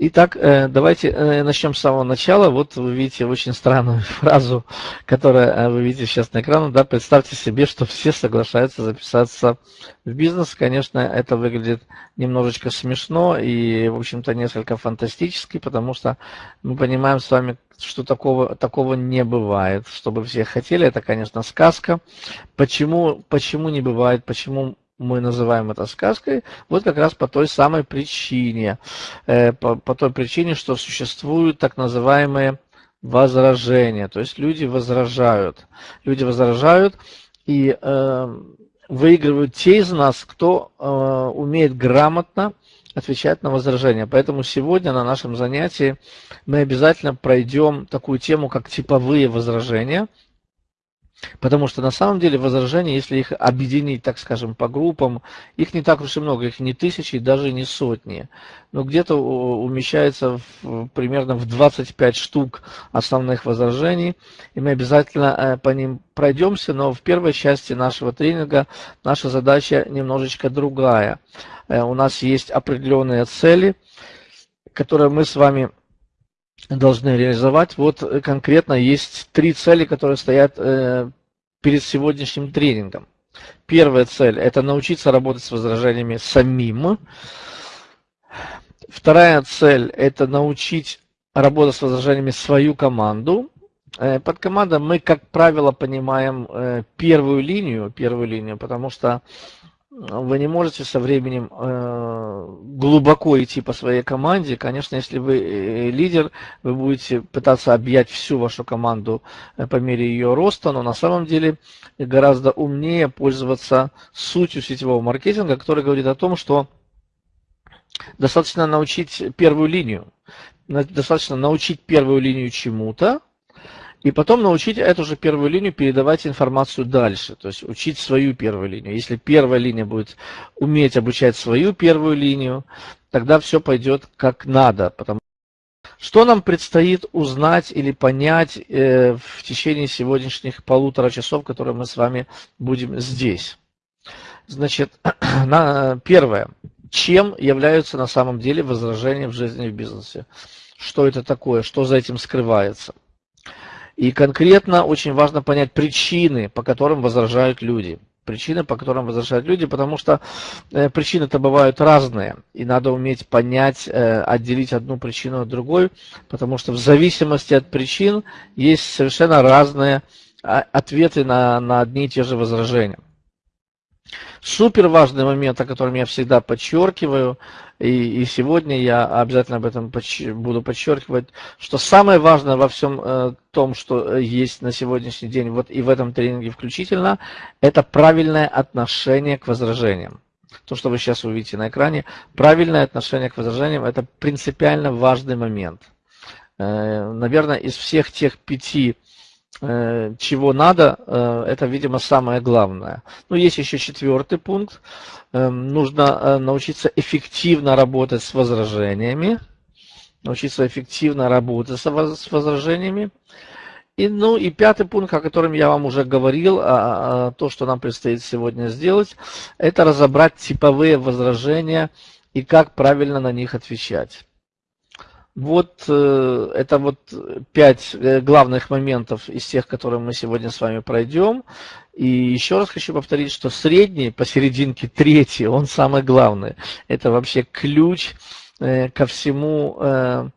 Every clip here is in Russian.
Итак, э, давайте э, начнем с самого начала. Вот вы видите очень странную фразу, которую э, вы видите сейчас на экране. Да, представьте себе, что все соглашаются записаться в бизнес. Конечно, это выглядит немножечко смешно и, в общем-то, несколько фантастически, потому что мы понимаем с вами, что такого, такого не бывает. Чтобы все хотели, это, конечно, сказка. Почему, почему не бывает, почему мы называем это сказкой, вот как раз по той самой причине, э, по, по той причине, что существуют так называемые возражения, то есть люди возражают, люди возражают и э, выигрывают те из нас, кто э, умеет грамотно отвечать на возражения. Поэтому сегодня на нашем занятии мы обязательно пройдем такую тему, как типовые возражения, Потому что на самом деле возражения, если их объединить, так скажем, по группам, их не так уж и много, их не тысячи, даже не сотни. Но где-то умещается в, примерно в 25 штук основных возражений. И мы обязательно э, по ним пройдемся, но в первой части нашего тренинга наша задача немножечко другая. Э, у нас есть определенные цели, которые мы с вами должны реализовать. Вот э, конкретно есть три цели, которые стоят э, перед сегодняшним тренингом. Первая цель – это научиться работать с возражениями самим. Вторая цель – это научить работать с возражениями свою команду. Э, под командой мы, как правило, понимаем первую линию, первую линию, потому что вы не можете со временем э, глубоко идти по своей команде. Конечно, если вы э, лидер, вы будете пытаться объять всю вашу команду э, по мере ее роста, но на самом деле гораздо умнее пользоваться сутью сетевого маркетинга, который говорит о том, что достаточно научить первую линию, достаточно научить первую линию чему-то, и потом научить эту же первую линию передавать информацию дальше, то есть учить свою первую линию. Если первая линия будет уметь обучать свою первую линию, тогда все пойдет как надо. Потому... Что нам предстоит узнать или понять э, в течение сегодняшних полутора часов, которые мы с вами будем здесь? Значит, на, первое. Чем являются на самом деле возражения в жизни и в бизнесе? Что это такое? Что за этим скрывается? И конкретно очень важно понять причины, по которым возражают люди. Причины, по которым возражают люди, потому что э, причины-то бывают разные. И надо уметь понять, э, отделить одну причину от другой, потому что в зависимости от причин есть совершенно разные а, ответы на, на одни и те же возражения. Супер важный момент, о котором я всегда подчеркиваю, и, и сегодня я обязательно об этом подч буду подчеркивать, что самое важное во всем э, том, что э, есть на сегодняшний день, вот и в этом тренинге включительно, это правильное отношение к возражениям. То, что вы сейчас увидите на экране, правильное отношение к возражениям – это принципиально важный момент. Э, наверное, из всех тех пяти чего надо, э, это, видимо, самое главное. Ну, есть еще четвертый пункт. Эм, нужно э, научиться эффективно работать с возражениями. Научиться эффективно работать с возражениями. И, ну и пятый пункт, о котором я вам уже говорил, а, а, то, что нам предстоит сегодня сделать, это разобрать типовые возражения и как правильно на них отвечать. Вот э, это вот пять э, главных моментов из тех, которые мы сегодня с вами пройдем. И еще раз хочу повторить, что средний, посерединке третий, он самый главный. Это вообще ключ э, ко всему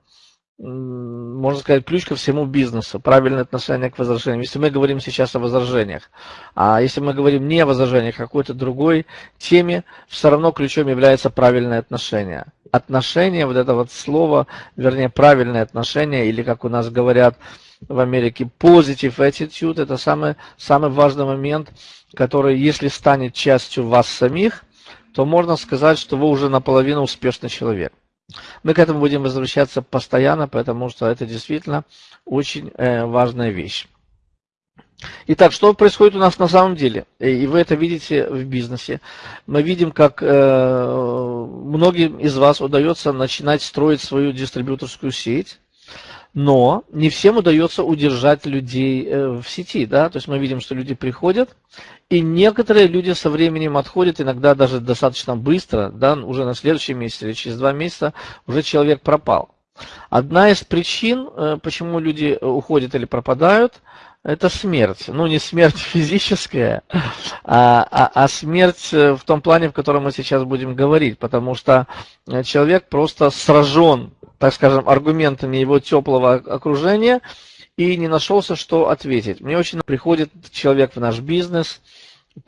можно сказать, ключ ко всему бизнесу, правильное отношение к возражениям. Если мы говорим сейчас о возражениях, а если мы говорим не о возражениях, а какой-то другой теме, все равно ключом является правильное отношение. Отношение, вот это вот слово, вернее, правильное отношение, или как у нас говорят в Америке, positive attitude, это самый, самый важный момент, который, если станет частью вас самих, то можно сказать, что вы уже наполовину успешный человек. Мы к этому будем возвращаться постоянно, потому что это действительно очень э, важная вещь. Итак, что происходит у нас на самом деле? И вы это видите в бизнесе. Мы видим, как э, многим из вас удается начинать строить свою дистрибьюторскую сеть, но не всем удается удержать людей э, в сети. Да? То есть мы видим, что люди приходят, И некоторые люди со временем отходят, иногда даже достаточно быстро, да, уже на следующий месяц или через два месяца уже человек пропал. Одна из причин, э, почему люди уходят или пропадают, это смерть. Ну, не смерть физическая, а, а, а смерть э, в том плане, в котором мы сейчас будем говорить. Потому что э, человек просто сражен, так скажем, аргументами его теплого окружения и не нашелся, что ответить. Мне очень приходит человек в наш бизнес –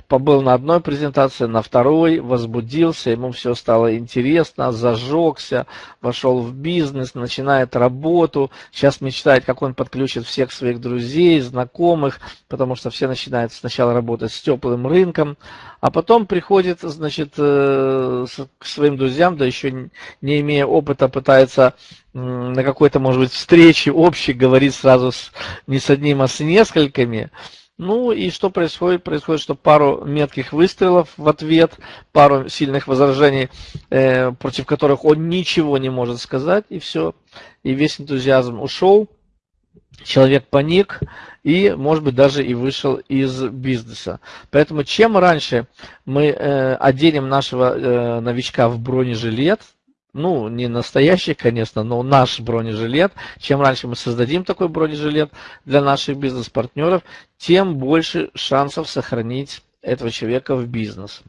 побыл на одной презентации, на второй, возбудился, ему все стало интересно, зажегся, вошел в бизнес, начинает работу, сейчас мечтает, как он подключит всех своих друзей, знакомых, потому что все начинают сначала работать с теплым рынком, а потом приходит, значит, э, к своим друзьям, да еще не имея опыта, пытается на какой-то, может быть, встрече общей говорить сразу с, не с одним, а с несколькими, ну и что происходит? Происходит, что пару метких выстрелов в ответ, пару сильных возражений, э, против которых он ничего не может сказать, и все. И весь энтузиазм ушел, человек паник и, может быть, даже и вышел из бизнеса. Поэтому чем раньше мы э, оденем нашего э, новичка в бронежилет, ну, не настоящий, конечно, но наш бронежилет. Чем раньше мы создадим такой бронежилет для наших бизнес-партнеров, тем больше шансов сохранить этого человека в бизнес.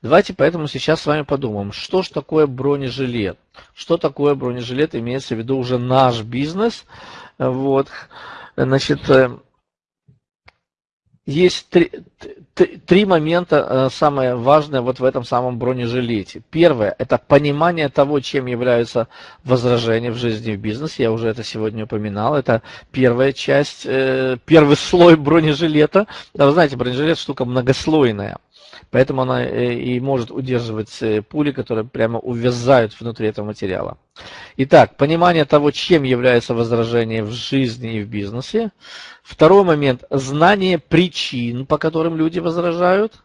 Давайте поэтому сейчас с вами подумаем, что же такое бронежилет. Что такое бронежилет, имеется в виду уже наш бизнес. Вот. Значит, э, есть три, три момента э, самое важное вот в этом самом бронежилете. Первое – это понимание того, чем являются возражения в жизни и в бизнесе. Я уже это сегодня упоминал. Это первая часть, э, первый слой бронежилета. Да, вы знаете, бронежилет штука многослойная. Поэтому она э, и может удерживать пули, которые прямо увязают внутри этого материала. Итак, понимание того, чем является возражение в жизни и в бизнесе. Второй момент – знание причин, по которым люди возражают.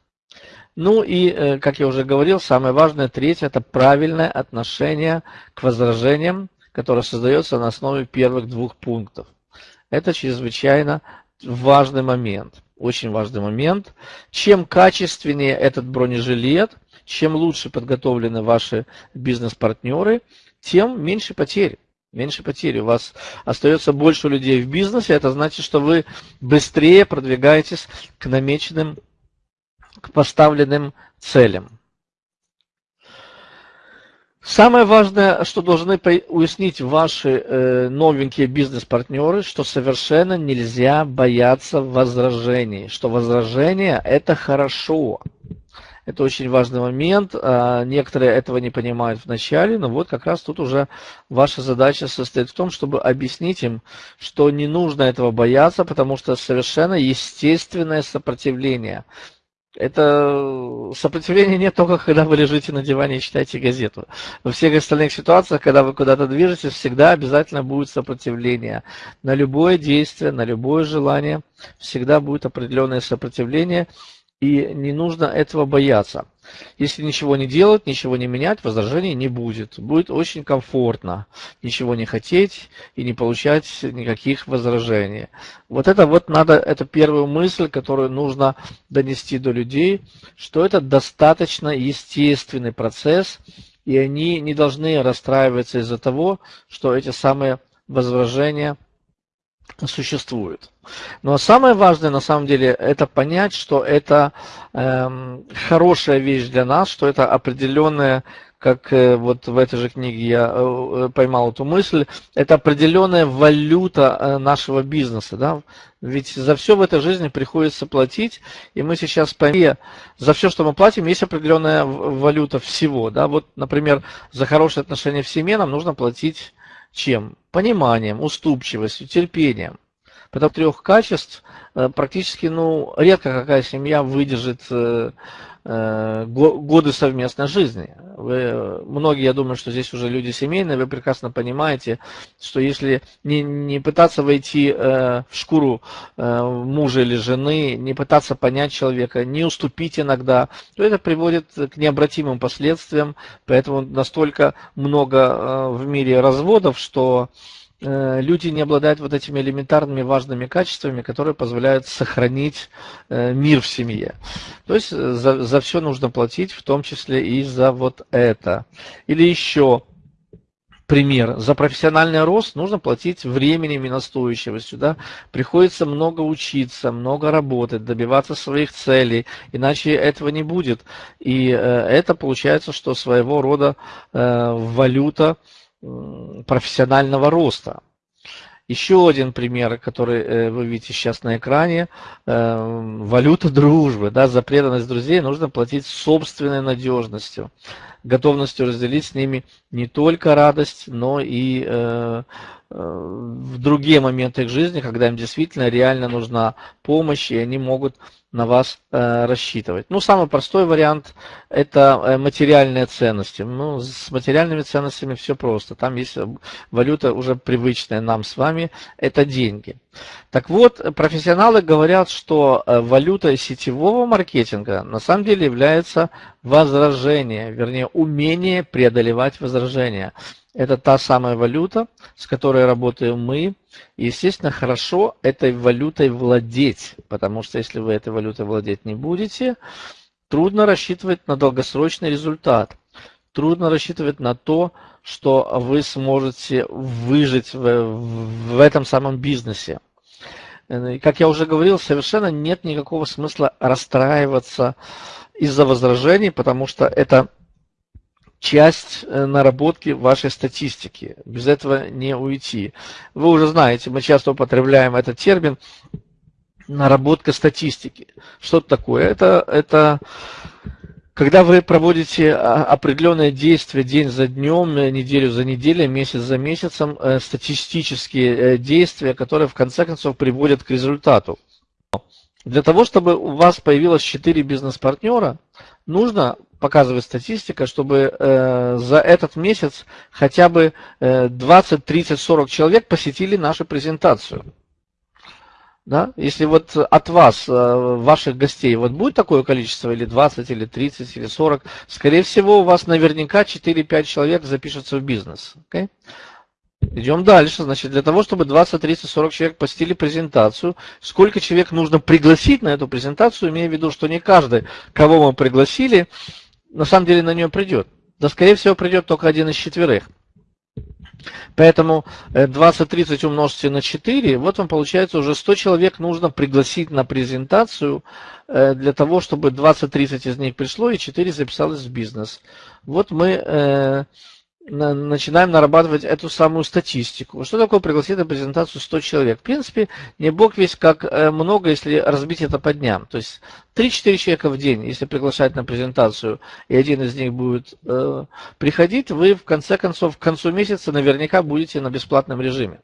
Ну и, э, как я уже говорил, самое важное, третье – это правильное отношение к возражениям, которое создается на основе первых двух пунктов. Это чрезвычайно важный момент, очень важный момент. Чем качественнее этот бронежилет, чем лучше подготовлены ваши бизнес-партнеры, тем меньше потерь меньше потерь. У вас остается больше людей в бизнесе, это значит, что вы быстрее продвигаетесь к намеченным, к поставленным целям. Самое важное, что должны уяснить ваши э, новенькие бизнес-партнеры, что совершенно нельзя бояться возражений, что возражения – это хорошо. Это очень важный момент. А, некоторые этого не понимают вначале, но вот как раз тут уже ваша задача состоит в том, чтобы объяснить им, что не нужно этого бояться, потому что совершенно естественное сопротивление. Это сопротивление не только, когда вы лежите на диване и читаете газету. Во всех остальных ситуациях, когда вы куда-то движетесь, всегда обязательно будет сопротивление. На любое действие, на любое желание всегда будет определенное сопротивление. И не нужно этого бояться. Если ничего не делать, ничего не менять, возражений не будет. Будет очень комфортно ничего не хотеть и не получать никаких возражений. Вот это вот надо, это первую мысль, которую нужно донести до людей, что это достаточно естественный процесс, и они не должны расстраиваться из-за того, что эти самые возражения существуют. Но самое важное на самом деле это понять, что это э, хорошая вещь для нас, что это определенная, как э, вот в этой же книге я э, э поймал эту мысль, это определенная валюта э, нашего бизнеса. Да? Ведь за все в этой жизни приходится платить, и мы сейчас поймем, за все, что мы платим, есть определенная валюта всего. Да? Вот, например, за хорошие отношения в семье нам нужно платить чем? Пониманием, уступчивостью, терпением. Потому трех качеств э, практически, ну, редко какая семья выдержит э, годы совместной жизни. Вы, многие, я думаю, что здесь уже люди семейные, вы прекрасно понимаете, что если не, не пытаться войти э, в шкуру э, мужа или жены, не пытаться понять человека, не уступить иногда, то это приводит к необратимым последствиям. Поэтому настолько много э, в мире разводов, что э, люди не обладают вот этими элементарными важными качествами, которые позволяют сохранить э, мир в семье. То есть за, за все нужно платить, в том числе и за вот это. Или еще пример. За профессиональный рост нужно платить временем и настойчивостью. Да? Приходится много учиться, много работать, добиваться своих целей, иначе этого не будет. И э, это получается, что своего рода э, валюта э, профессионального роста. Еще один пример, который э, вы видите сейчас на экране. Э, валюта дружбы. Да, за преданность друзей нужно платить собственной надежностью готовностью разделить с ними не только радость, но и э, в другие моменты их жизни, когда им действительно реально нужна помощь, и они могут на вас э, рассчитывать. Ну, самый простой вариант – это э, материальные ценности. Ну, с материальными ценностями все просто. Там есть валюта уже привычная нам с вами – это деньги. Так вот, профессионалы говорят, что э, валютой сетевого маркетинга на самом деле является возражение, вернее, умение преодолевать возражения. Это та самая валюта, с которой работаем мы. Естественно, хорошо этой валютой владеть, потому что если вы этой валютой владеть не будете, трудно рассчитывать на долгосрочный результат. Трудно рассчитывать на то, что вы сможете выжить в, в этом самом бизнесе. И, как я уже говорил, совершенно нет никакого смысла расстраиваться из-за возражений, потому что это часть э, наработки вашей статистики. Без этого не уйти. Вы уже знаете, мы часто употребляем этот термин наработка статистики. Что это такое? Это, это когда вы проводите а, определенные действия день за днем, неделю за неделей, месяц за месяцем, э, статистические э, действия, которые в конце концов приводят к результату. Для того, чтобы у вас появилось 4 бизнес-партнера, нужно показывает статистика, чтобы э, за этот месяц хотя бы э, 20, 30, 40 человек посетили нашу презентацию. Да? Если вот от вас, э, ваших гостей, вот будет такое количество, или 20, или 30, или 40, скорее всего, у вас наверняка 4-5 человек запишутся в бизнес. Okay? Идем дальше. Значит, для того, чтобы 20, 30, 40 человек посетили презентацию, сколько человек нужно пригласить на эту презентацию, имея в виду, что не каждый, кого мы пригласили, на самом деле на нее придет. Да, скорее всего, придет только один из четверых. Поэтому 20-30 э, умножьте на 4, вот вам получается уже 100 человек нужно пригласить на презентацию э, для того, чтобы 20-30 из них пришло и 4 записалось в бизнес. Вот мы э, начинаем нарабатывать эту самую статистику. Что такое пригласить на презентацию 100 человек? В принципе, не бог весь как э, много, если разбить это по дням. То есть 3-4 человека в день, если приглашать на презентацию, и один из них будет э, приходить, вы в конце концов к концу месяца наверняка будете на бесплатном режиме.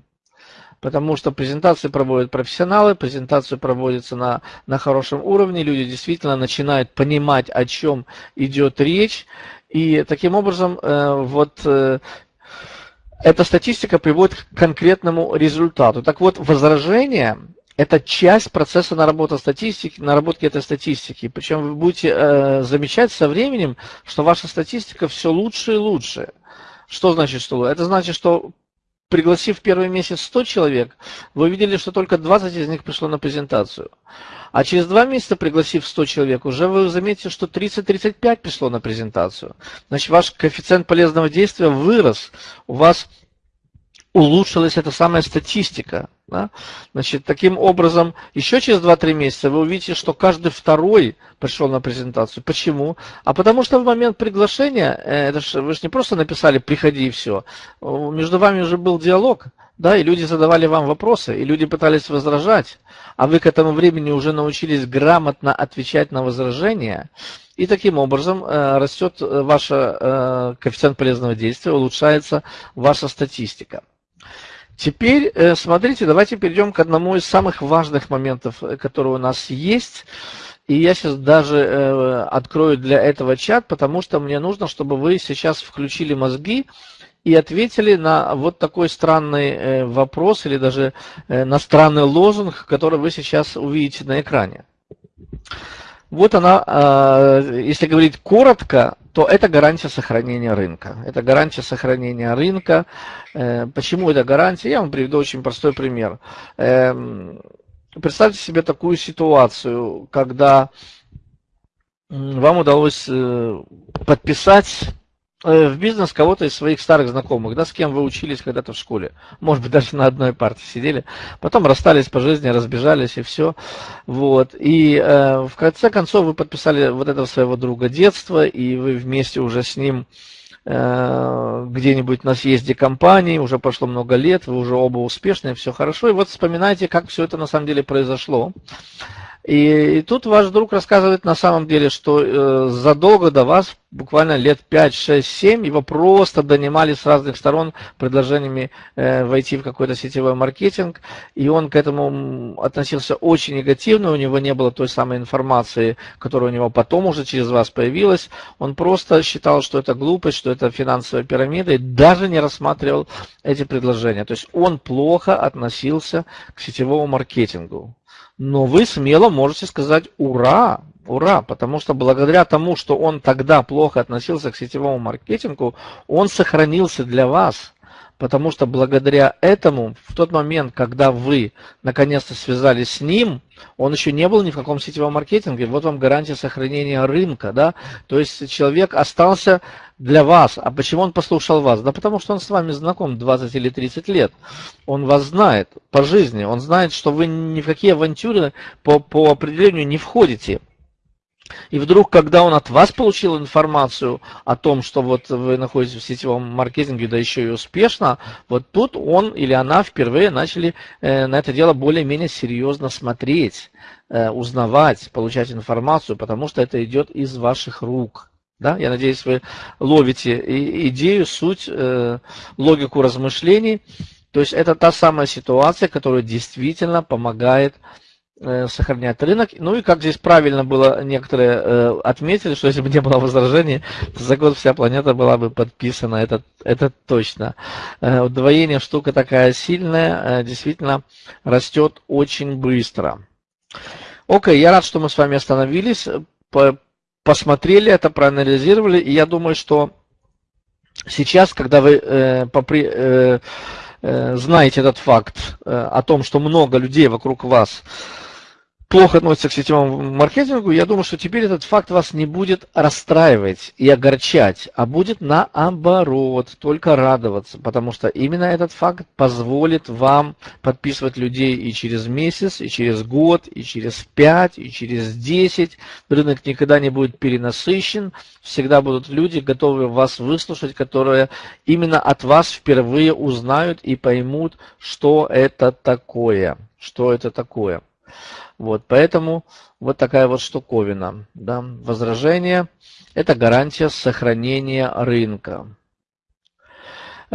Потому что презентации проводят профессионалы, презентации проводятся на, на хорошем уровне, люди действительно начинают понимать, о чем идет речь, и таким образом, э, вот э, эта статистика приводит к конкретному результату. Так вот, возражение – это часть процесса наработки статистики, наработки этой статистики. Причем вы будете э, замечать со временем, что ваша статистика все лучше и лучше. Что значит, что Это значит, что пригласив первый месяц 100 человек, вы увидели, что только 20 из них пришло на презентацию. А через два месяца, пригласив 100 человек, уже вы заметите, что 30-35 пришло на презентацию. Значит, ваш коэффициент полезного действия вырос. У вас улучшилась эта самая статистика. Да? Значит, таким образом, еще через 2-3 месяца вы увидите, что каждый второй пришел на презентацию. Почему? А потому что в момент приглашения, э, это ж, вы же не просто написали «приходи» и все. Между вами уже был диалог, да, и люди задавали вам вопросы, и люди пытались возражать, а вы к этому времени уже научились грамотно отвечать на возражения, и таким образом э, растет ваш э, коэффициент полезного действия, улучшается ваша статистика. Теперь, э, смотрите, давайте перейдем к одному из самых важных моментов, э, которые у нас есть. И я сейчас даже э, открою для этого чат, потому что мне нужно, чтобы вы сейчас включили мозги и ответили на вот такой странный вопрос или даже на странный лозунг, который вы сейчас увидите на экране. Вот она, э, если говорить коротко, то это гарантия сохранения рынка. Это гарантия сохранения рынка. Э, почему это гарантия? Я вам приведу очень простой пример. Эм, представьте себе такую ситуацию, когда вам удалось подписать Э, в бизнес кого-то из своих старых знакомых, да, с кем вы учились когда-то в школе. Может быть, даже на одной партии сидели. Потом расстались по жизни, разбежались и все. Вот. И э, в конце концов вы подписали вот этого своего друга детства, и вы вместе уже с ним э, где-нибудь на съезде компании, уже прошло много лет, вы уже оба успешные, все хорошо. И вот вспоминайте, как все это на самом деле произошло. И, и тут ваш друг рассказывает на самом деле, что э, задолго до вас, буквально лет 5, 6, 7, его просто донимали с разных сторон предложениями э, войти в какой-то сетевой маркетинг, и он к этому относился очень негативно, у него не было той самой информации, которая у него потом уже через вас появилась, он просто считал, что это глупость, что это финансовая пирамида, и даже не рассматривал эти предложения. То есть он плохо относился к сетевому маркетингу но вы смело можете сказать «Ура!», Ура! Потому что благодаря тому, что он тогда плохо относился к сетевому маркетингу, он сохранился для вас. Потому что благодаря этому, в тот момент, когда вы наконец-то связались с ним, он еще не был ни в каком сетевом маркетинге. Вот вам гарантия сохранения рынка. Да? То есть человек остался для вас. А почему он послушал вас? Да потому что он с вами знаком 20 или 30 лет. Он вас знает по жизни. Он знает, что вы ни в какие авантюры по, по определению не входите. И вдруг, когда он от вас получил информацию о том, что вот вы находитесь в сетевом маркетинге, да еще и успешно, вот тут он или она впервые начали э, на это дело более-менее серьезно смотреть, э, узнавать, получать информацию, потому что это идет из ваших рук. Да? Я надеюсь, вы ловите идею, суть, э, логику размышлений. То есть это та самая ситуация, которая действительно помогает сохранять рынок. Ну и как здесь правильно было, некоторые э, отметили, что если бы не было возражений, то за год вся планета была бы подписана, это, это точно. Э, удвоение штука такая сильная, э, действительно растет очень быстро. Окей, я рад, что мы с вами остановились, по, посмотрели это, проанализировали, и я думаю, что сейчас, когда вы э, попри, э, э, знаете этот факт э, о том, что много людей вокруг вас плохо относится к сетевому маркетингу, я думаю, что теперь этот факт вас не будет расстраивать и огорчать, а будет наоборот, только радоваться, потому что именно этот факт позволит вам подписывать людей и через месяц, и через год, и через пять, и через десять. Рынок никогда не будет перенасыщен, всегда будут люди, готовые вас выслушать, которые именно от вас впервые узнают и поймут, что это такое. Что это такое. Вот, поэтому вот такая вот штуковина. Да. Возражение – это гарантия сохранения рынка.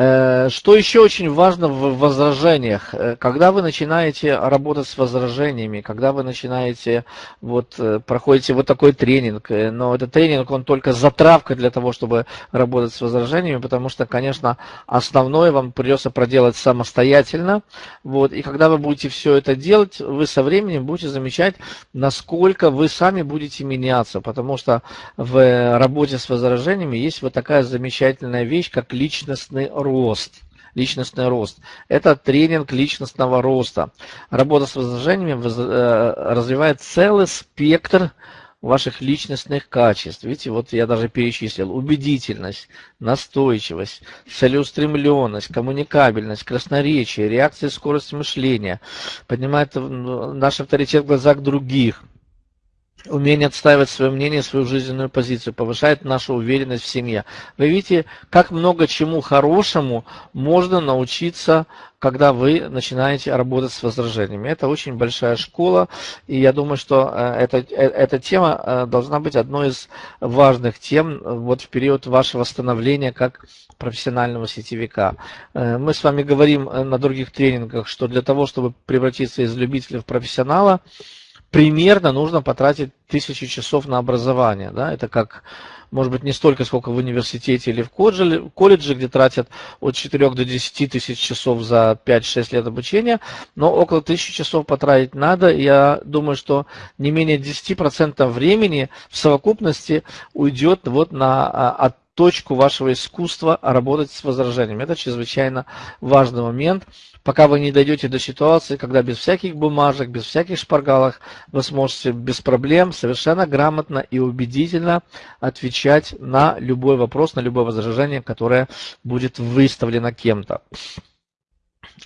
Э, что еще очень важно в возражениях? Э, когда вы начинаете работать с возражениями, когда вы начинаете, вот, э, проходите вот такой тренинг, но этот тренинг, он только затравка для того, чтобы работать с возражениями, потому что, конечно, основное вам придется проделать самостоятельно. Вот, и когда вы будете все это делать, вы со временем будете замечать, насколько вы сами будете меняться, потому что в работе с возражениями есть вот такая замечательная вещь, как личностный рост рост, личностный рост. Это тренинг личностного роста. Работа с возражениями э, развивает целый спектр ваших личностных качеств. Видите, вот я даже перечислил. Убедительность, настойчивость, целеустремленность, коммуникабельность, красноречие, реакция, скорость мышления. Поднимает наш авторитет в глазах других – умение отстаивать свое мнение, свою жизненную позицию, повышает нашу уверенность в семье. Вы видите, как много чему хорошему можно научиться, когда вы начинаете работать с возражениями. Это очень большая школа, и я думаю, что э, эта, э, эта тема э, должна быть одной из важных тем вот в период вашего становления как профессионального сетевика. Мы с вами говорим на других тренингах, что для того, чтобы превратиться из любителя в профессионала, примерно нужно потратить тысячу часов на образование. Да? Это как может быть, не столько, сколько в университете или в колледже, где тратят от 4 до 10 тысяч часов за 5-6 лет обучения, но около 1000 часов потратить надо. Я думаю, что не менее 10% времени в совокупности уйдет вот на от точку вашего искусства работать с возражениями. Это чрезвычайно важный момент пока вы не дойдете до ситуации, когда без всяких бумажек, без всяких шпаргалок вы сможете без проблем совершенно грамотно и убедительно отвечать на любой вопрос, на любое возражение, которое будет выставлено кем-то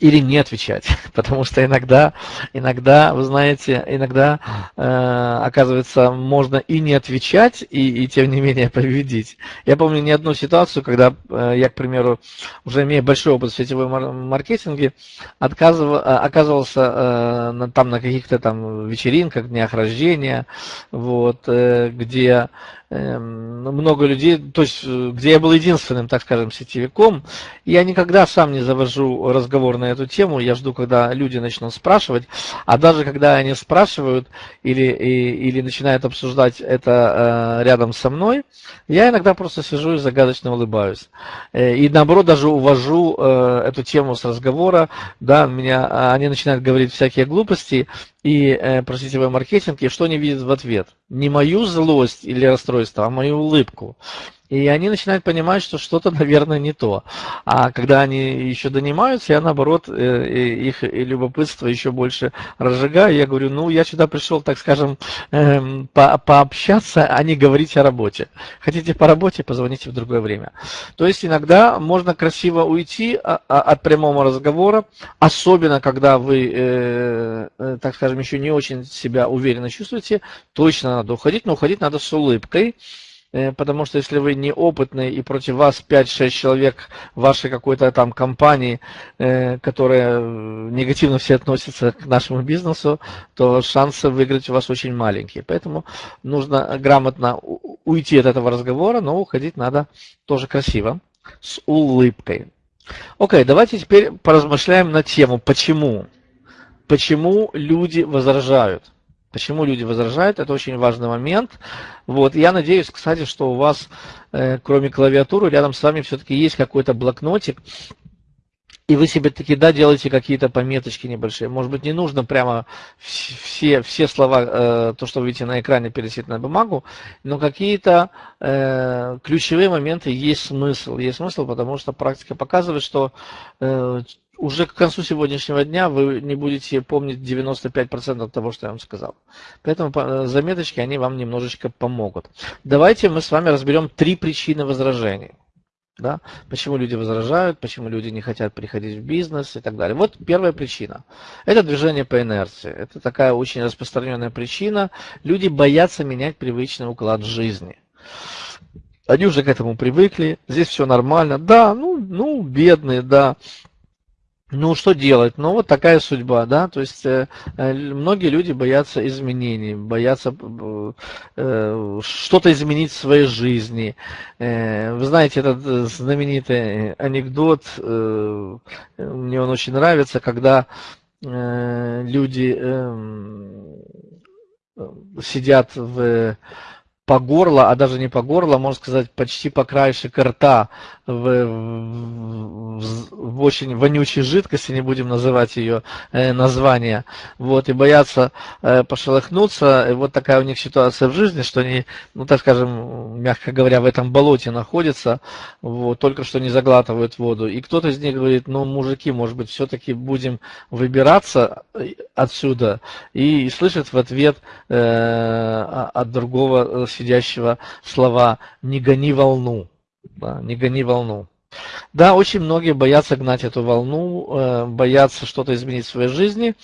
или не отвечать, потому что иногда, иногда, вы знаете, иногда э, оказывается можно и не отвечать, и, и тем не менее победить. Я помню не одну ситуацию, когда э, я, к примеру, уже имея большой опыт в сетевом маркетинге, э, оказывался э, на, там на каких-то там вечеринках, днях рождения, вот, э, где много людей, то есть э, где я был единственным, так скажем, сетевиком, я никогда сам не завожу разговор на эту тему, я жду, когда люди начнут спрашивать, а даже когда они спрашивают или, и, или начинают обсуждать это э, рядом со мной, я иногда просто сижу и загадочно улыбаюсь. Э, и наоборот даже увожу э, эту тему с разговора, да, меня, они начинают говорить всякие глупости, и э, про сетевой маркетинг, и что они видят в ответ. Не мою злость или расстройство, а мою улыбку. И они начинают понимать, что что-то, наверное, не то. А когда они еще донимаются, я, наоборот, э, их любопытство еще больше разжигаю. Я говорю, ну, я сюда пришел, так скажем, эм, по пообщаться, а не говорить о работе. Хотите по работе, позвоните в другое время. То есть иногда можно красиво уйти а, а, от прямого разговора, особенно когда вы, э, э, так скажем, еще не очень себя уверенно чувствуете, точно надо уходить, но уходить надо с улыбкой. Э, потому что если вы неопытный и против вас 5-6 человек вашей какой-то там компании, э, которая негативно все относятся к нашему бизнесу, то шансы выиграть у вас очень маленькие. Поэтому нужно грамотно уйти от этого разговора, но уходить надо тоже красиво, с улыбкой. Окей, давайте теперь поразмышляем на тему, почему. Почему люди возражают. Почему люди возражают, это очень важный момент. Вот. Я надеюсь, кстати, что у вас, э, кроме клавиатуры, рядом с вами все-таки есть какой-то блокнотик, и вы себе таки, да, делаете какие-то пометочки небольшие. Может быть, не нужно прямо все, все слова, э, то, что вы видите на экране, пересить на бумагу, но какие-то э, ключевые моменты есть смысл. Есть смысл, потому что практика показывает, что э, уже к концу сегодняшнего дня вы не будете помнить 95% того, что я вам сказал. Поэтому э, заметочки, они вам немножечко помогут. Давайте мы с вами разберем три причины возражений. Да? Почему люди возражают, почему люди не хотят приходить в бизнес и так далее. Вот первая причина. Это движение по инерции. Это такая очень распространенная причина. Люди боятся менять привычный уклад жизни. Они уже к этому привыкли, здесь все нормально. Да, ну, ну бедные, да, ну, что делать? Ну, вот такая судьба, да, то есть э, э многие люди боятся изменений, боятся э, э, что-то изменить в своей жизни. Э, вы знаете, этот э, знаменитый анекдот, э, мне он очень нравится, когда э, люди э, сидят в по горло, а даже не по горло, можно сказать, почти по краешек рта в, в, в очень вонючей жидкости, не будем называть ее э, название, вот, и боятся э, пошелохнуться, и вот такая у них ситуация в жизни, что они, ну, так скажем, мягко говоря, в этом болоте находятся, вот, только что не заглатывают воду, и кто-то из них говорит, ну, мужики, может быть, все-таки будем выбираться э, отсюда, и, и слышит в ответ э, от другого сидящего слова «не гони волну». Да, «Не гони волну». Да, очень многие боятся гнать эту волну, э, боятся что-то изменить в своей жизни.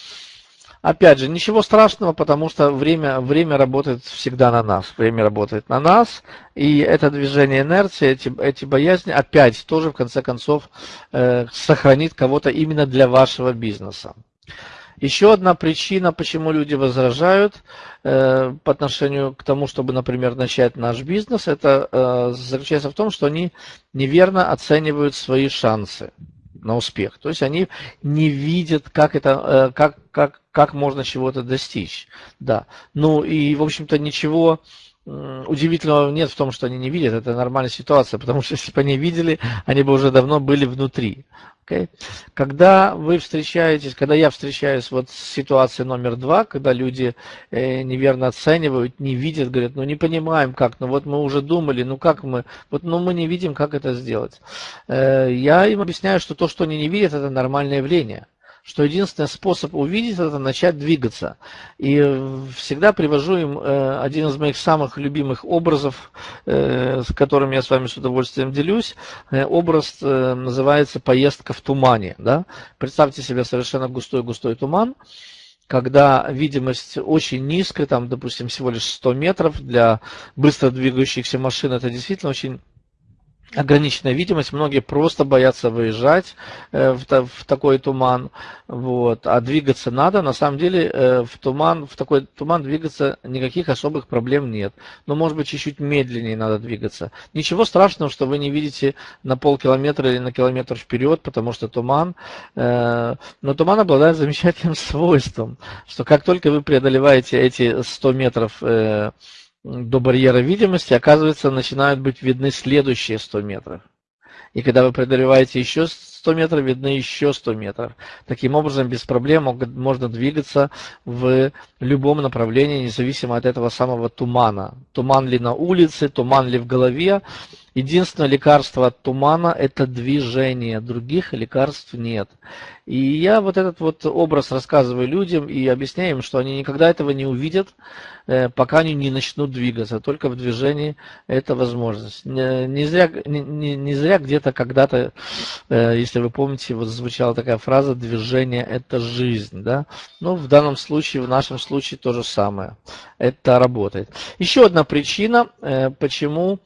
Опять же, ничего страшного, потому что время, время работает всегда на нас. Время работает на нас, и это движение инерции, эти, эти боязни, опять тоже в конце концов э, сохранит кого-то именно для вашего бизнеса. Еще одна причина, почему люди возражают э, по отношению к тому, чтобы, например, начать наш бизнес, это э, заключается в том, что они неверно оценивают свои шансы на успех. То есть они не видят, как это, э, как, как, как можно чего-то достичь. Да. Ну и, в общем-то, ничего удивительного нет в том, что они не видят. Это нормальная ситуация, потому что если бы они видели, они бы уже давно были внутри. Okay? Когда вы встречаетесь, когда я встречаюсь вот с ситуацией номер два, когда люди э, неверно оценивают, не видят, говорят, ну не понимаем как, ну вот мы уже думали, ну как мы, вот ну мы не видим, как это сделать. Э, я им объясняю, что то, что они не видят, это нормальное явление что единственный способ увидеть это начать двигаться. И всегда привожу им э, один из моих самых любимых образов, э, с которым я с вами с удовольствием делюсь. Э, образ называется «Поездка в тумане». Да? Представьте себе совершенно густой-густой туман, когда видимость очень низкая, там, допустим, всего лишь 100 метров, для быстро двигающихся машин это действительно очень ограниченная видимость, многие просто боятся выезжать э, в, в такой туман, вот, а двигаться надо, на самом деле э, в туман, в такой туман двигаться никаких особых проблем нет, но может быть чуть-чуть медленнее надо двигаться. Ничего страшного, что вы не видите на полкилометра или на километр вперед, потому что туман, э, но туман обладает замечательным свойством, что как только вы преодолеваете эти 100 метров до барьера видимости, оказывается, начинают быть видны следующие 100 метров. И когда вы преодолеваете еще 100 метров, видны еще 100 метров. Таким образом, без проблем можно двигаться в любом направлении, независимо от этого самого тумана. Туман ли на улице, туман ли в голове. Единственное лекарство от тумана – это движение, других лекарств нет. И я вот этот вот образ рассказываю людям и объясняю им, что они никогда этого не увидят, э, пока они не начнут двигаться. Только в движении это возможность. Не зря, не, не зря где-то когда-то, э, если вы помните, вот звучала такая фраза «движение – это жизнь». Да? Ну, в данном случае, в нашем случае то же самое. Это работает. Еще одна причина, э, почему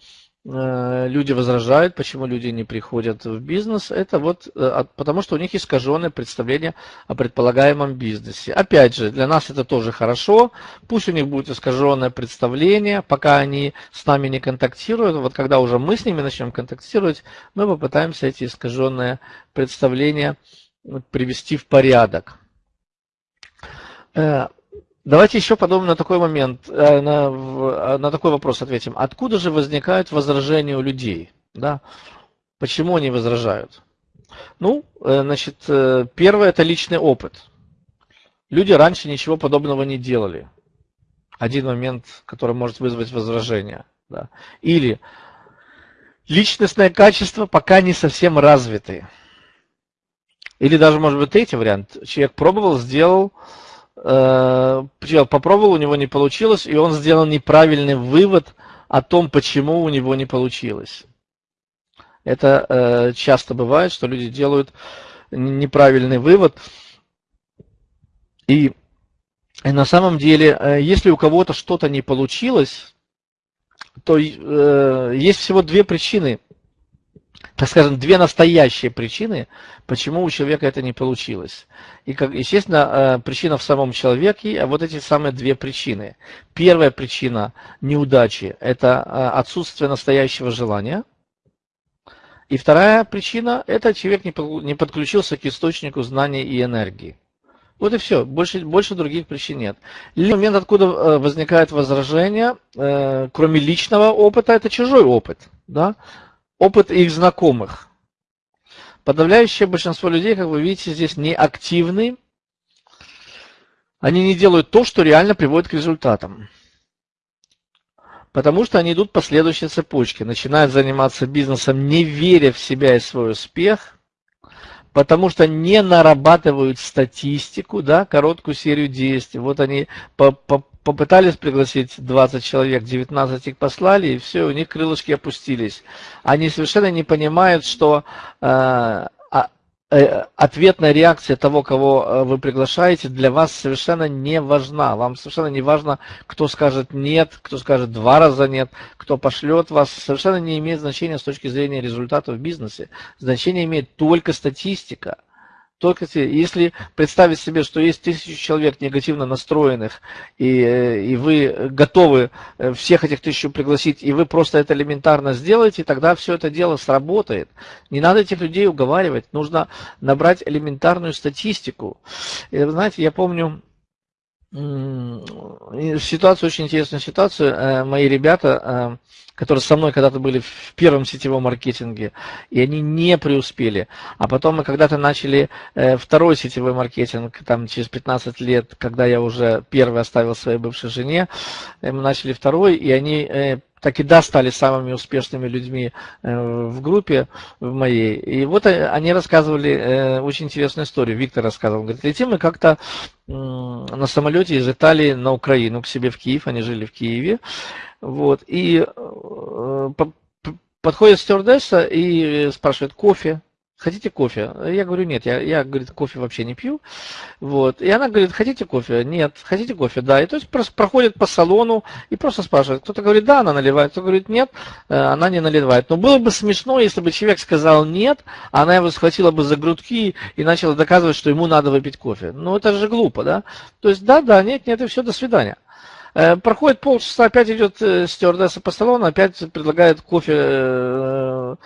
люди возражают, почему люди не приходят в бизнес, это вот э, потому, что у них искаженное представление о предполагаемом бизнесе. Опять же, для нас это тоже хорошо, пусть у них будет искаженное представление, пока они с нами не контактируют, вот когда уже мы с ними начнем контактировать, мы попытаемся эти искаженные представления привести в порядок. Давайте еще подумаем на такой момент, э, на, э, на такой вопрос ответим. Откуда же возникают возражения у людей? Да? Почему они возражают? Ну, э, значит, первое это личный опыт. Люди раньше ничего подобного не делали. Один момент, который может вызвать возражение. Да. Или личностное качество пока не совсем развиты. Или даже, может быть, третий вариант. Человек пробовал, сделал, попробовал, у него не получилось, и он сделал неправильный вывод о том, почему у него не получилось. Это э, часто бывает, что люди делают неправильный вывод. И, на самом деле, э, если у кого-то что-то не получилось, то э, есть всего две причины – так скажем, две настоящие причины, почему у человека это не получилось. И, как, естественно, э, причина в самом человеке, а вот эти самые две причины. Первая причина неудачи – это э, отсутствие настоящего желания. И вторая причина – это человек не подключился к источнику знаний и энергии. Вот и все, больше, больше других причин нет. Момент, откуда э, возникает возражение, кроме личного опыта, это чужой опыт. Да? Опыт их знакомых. Подавляющее большинство людей, как вы видите, здесь не активны. Они не делают то, что реально приводит к результатам. Потому что они идут по следующей цепочке. Начинают заниматься бизнесом, не веря в себя и свой успех. Потому что не нарабатывают статистику, да, короткую серию действий. Вот они по, по, попытались пригласить 20 человек, 19 их послали, и все, у них крылышки опустились. Они совершенно не понимают, что э, а, э, ответная реакция того, кого э, вы приглашаете, для вас совершенно не важна. Вам совершенно не важно, кто скажет нет, кто скажет два раза нет, кто пошлет вас. Совершенно не имеет значения с точки зрения результатов в бизнесе. Значение имеет только статистика. Только если представить себе, что есть тысячи человек негативно настроенных, и, э, и вы готовы э, всех этих тысячу пригласить, и вы просто это элементарно сделаете, тогда все это дело сработает. Не надо этих людей уговаривать, нужно набрать элементарную статистику. И, знаете, я помню, ситуацию, очень интересную ситуацию. Э, мои ребята, э, которые со мной когда-то были в первом сетевом маркетинге, и они не преуспели. А потом мы когда-то начали э, второй сетевой маркетинг, там через 15 лет, когда я уже первый оставил своей бывшей жене, мы начали второй, и они так и да, стали самыми успешными людьми э, в группе в моей. И вот они рассказывали э, очень интересную историю. Виктор рассказывал, говорит, летим мы как-то на самолете из Италии на Украину к себе в Киев, они жили в Киеве. Вот, и э, подходит стюардесса и спрашивает кофе, хотите кофе? Я говорю, нет, я, я говорит, кофе вообще не пью. Вот. И она говорит, хотите кофе? Нет. Хотите кофе? Да. И то есть просто проходит по салону и просто спрашивает. Кто-то говорит, да, она наливает, кто-то говорит, нет, э, она не наливает. Но было бы смешно, если бы человек сказал нет, а она его схватила бы за грудки и начала доказывать, что ему надо выпить кофе. Ну, это же глупо, да? То есть, да, да, нет, нет, и все, до свидания. Э, проходит полчаса, опять идет э, стюардесса по салону, опять предлагает кофе э,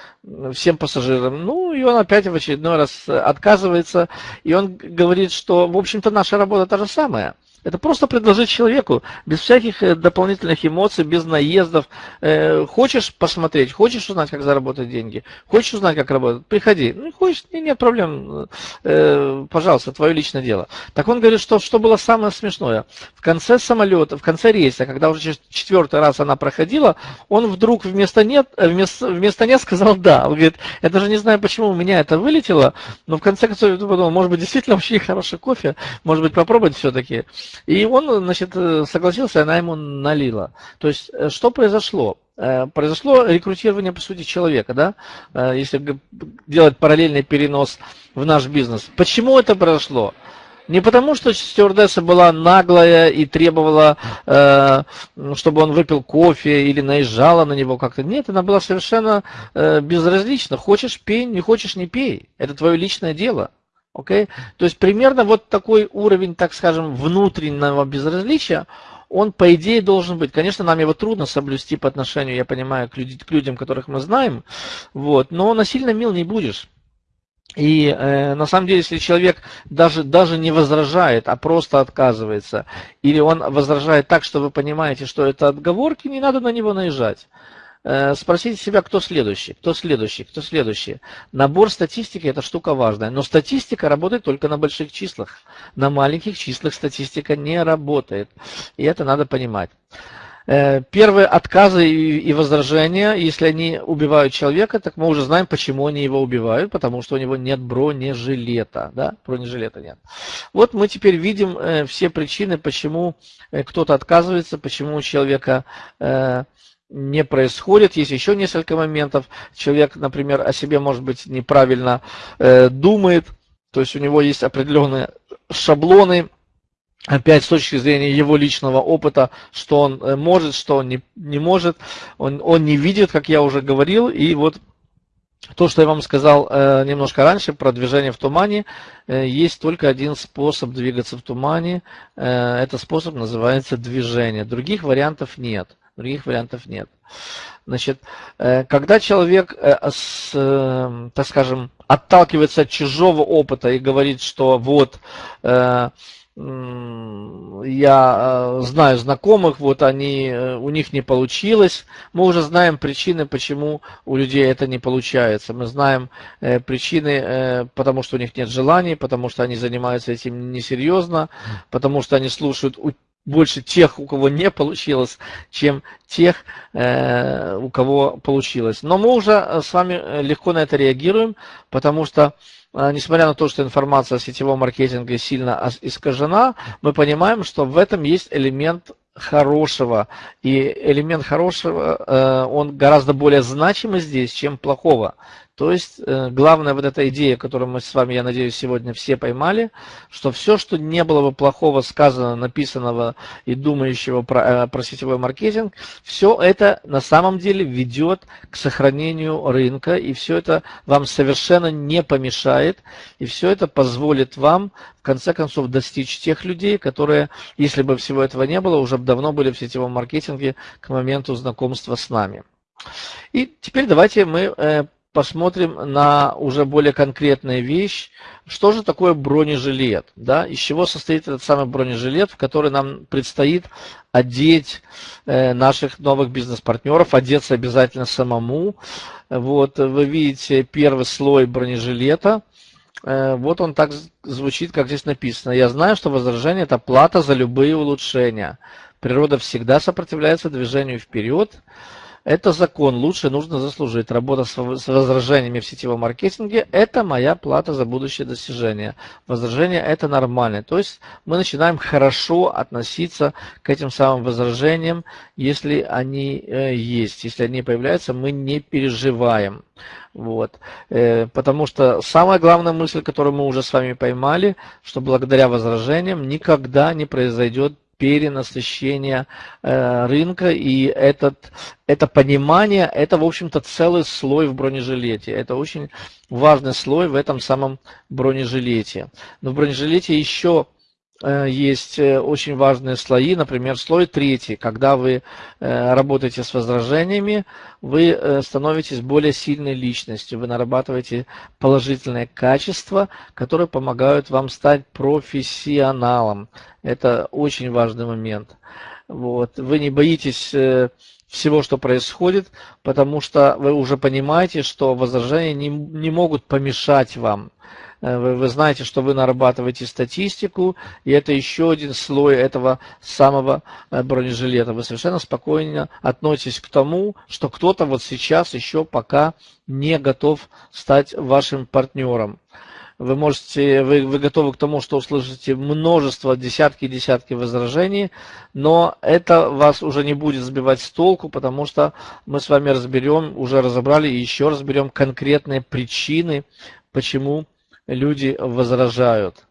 всем пассажирам. Ну, и он опять в очередной раз отказывается. И он говорит, что, в общем-то, наша работа та же самая. Это просто предложить человеку, без всяких э, дополнительных эмоций, без наездов. Э, хочешь посмотреть, хочешь узнать, как заработать деньги, хочешь узнать, как работать, приходи. Ну, хочешь, нет проблем, э, пожалуйста, твое личное дело. Так он говорит, что, что было самое смешное. В конце самолета, в конце рейса, когда уже четвертый раз она проходила, он вдруг вместо нет, вместо, вместо нет сказал да. Он говорит, я даже не знаю, почему у меня это вылетело, но в конце концов я подумал, может быть, действительно очень хороший кофе, может быть, попробовать все-таки. И он, значит, согласился, она ему налила. То есть, э, что произошло? Э, произошло рекрутирование, по сути, человека, да, э, если делать параллельный перенос в наш бизнес. Почему это произошло? Не потому, что стюардесса была наглая и требовала, э, чтобы он выпил кофе или наезжала на него как-то. Нет, она была совершенно э, безразлична. Хочешь пей, не хочешь не пей. Это твое личное дело. Okay? То есть примерно вот такой уровень, так скажем, внутреннего безразличия, он по идее должен быть. Конечно, нам его трудно соблюсти по отношению, я понимаю, к, люди, к людям, которых мы знаем, вот, но насильно мил не будешь. И э, на самом деле, если человек даже, даже не возражает, а просто отказывается, или он возражает так, что вы понимаете, что это отговорки, не надо на него наезжать. Э, спросите себя, кто следующий, кто следующий, кто следующий. Набор статистики – это штука важная, но статистика работает только на больших числах. На маленьких числах статистика не работает, и это надо понимать. Э, первые отказы и возражения, если они убивают человека, так мы уже знаем, почему они его убивают, потому что у него нет бронежилета. Да? Бронежилета нет. Вот мы теперь видим э, все причины, почему кто-то отказывается, почему у человека не происходит. Есть еще несколько моментов. Человек, например, о себе, может быть, неправильно э, думает. То есть у него есть определенные шаблоны, опять с точки зрения его личного опыта, что он э, может, что он не, не может. Он, он не видит, как я уже говорил. И вот то, что я вам сказал э, немножко раньше про движение в тумане, э, есть только один способ двигаться в тумане. Э, этот способ называется движение. Других вариантов нет. Других вариантов нет. Значит, э, когда человек, э, э, так скажем, отталкивается от чужого опыта и говорит, что вот я знаю знакомых, вот они, у них не получилось. Мы уже знаем причины, почему у людей это не получается. Мы знаем причины, потому что у них нет желаний, потому что они занимаются этим несерьезно, потому что они слушают больше тех, у кого не получилось, чем тех, э, у кого получилось. Но мы уже э, с вами э, легко на это реагируем, потому что, несмотря на то, что информация о сетевом маркетинге сильно искажена, мы понимаем, что в этом есть элемент хорошего. И элемент хорошего, он гораздо более значимый здесь, чем плохого. То есть э, главная вот эта идея, которую мы с вами, я надеюсь, сегодня все поймали, что все, что не было бы плохого сказано, написанного и думающего про, э, про сетевой маркетинг, все это на самом деле ведет к сохранению рынка, и все это вам совершенно не помешает, и все это позволит вам в конце концов достичь тех людей, которые, если бы всего этого не было, уже давно были в сетевом маркетинге к моменту знакомства с нами. И теперь давайте мы э, посмотрим на уже более конкретную вещь. Что же такое бронежилет? Да? Из чего состоит этот самый бронежилет, в который нам предстоит одеть э, наших новых бизнес-партнеров, одеться обязательно самому. Вот, вы видите первый слой бронежилета. Э, вот он так звучит, как здесь написано. Я знаю, что возражение – это плата за любые улучшения. Природа всегда сопротивляется движению вперед. Это закон, лучше нужно заслужить. Работа с возражениями в сетевом маркетинге – это моя плата за будущее достижение. Возражения – это нормально. То есть мы начинаем хорошо относиться к этим самым возражениям, если они э, есть. Если они появляются, мы не переживаем. Вот. Э, потому что самая главная мысль, которую мы уже с вами поймали, что благодаря возражениям никогда не произойдет перенасыщения э, рынка, и этот, это понимание, это, в общем-то, целый слой в бронежилете. Это очень важный слой в этом самом бронежилете. Но в бронежилете еще есть э, очень важные слои, например, слой третий. Когда вы э, работаете с возражениями, вы становитесь более сильной личностью, вы нарабатываете положительные качества, которые помогают вам стать профессионалом. Это очень важный момент. Вот. Вы не боитесь всего, что происходит, потому что вы уже понимаете, что возражения не, не могут помешать вам. Э, вы, вы знаете, что вы нарабатываете статистику, и это еще один слой этого самого э, бронежилета. Вы совершенно спокойно относитесь к тому, что кто-то вот сейчас еще пока не готов стать вашим партнером. Вы можете, вы, вы готовы к тому, что услышите множество, десятки и десятки возражений, но это вас уже не будет сбивать с толку, потому что мы с вами разберем, уже разобрали и еще разберем конкретные причины, почему люди возражают.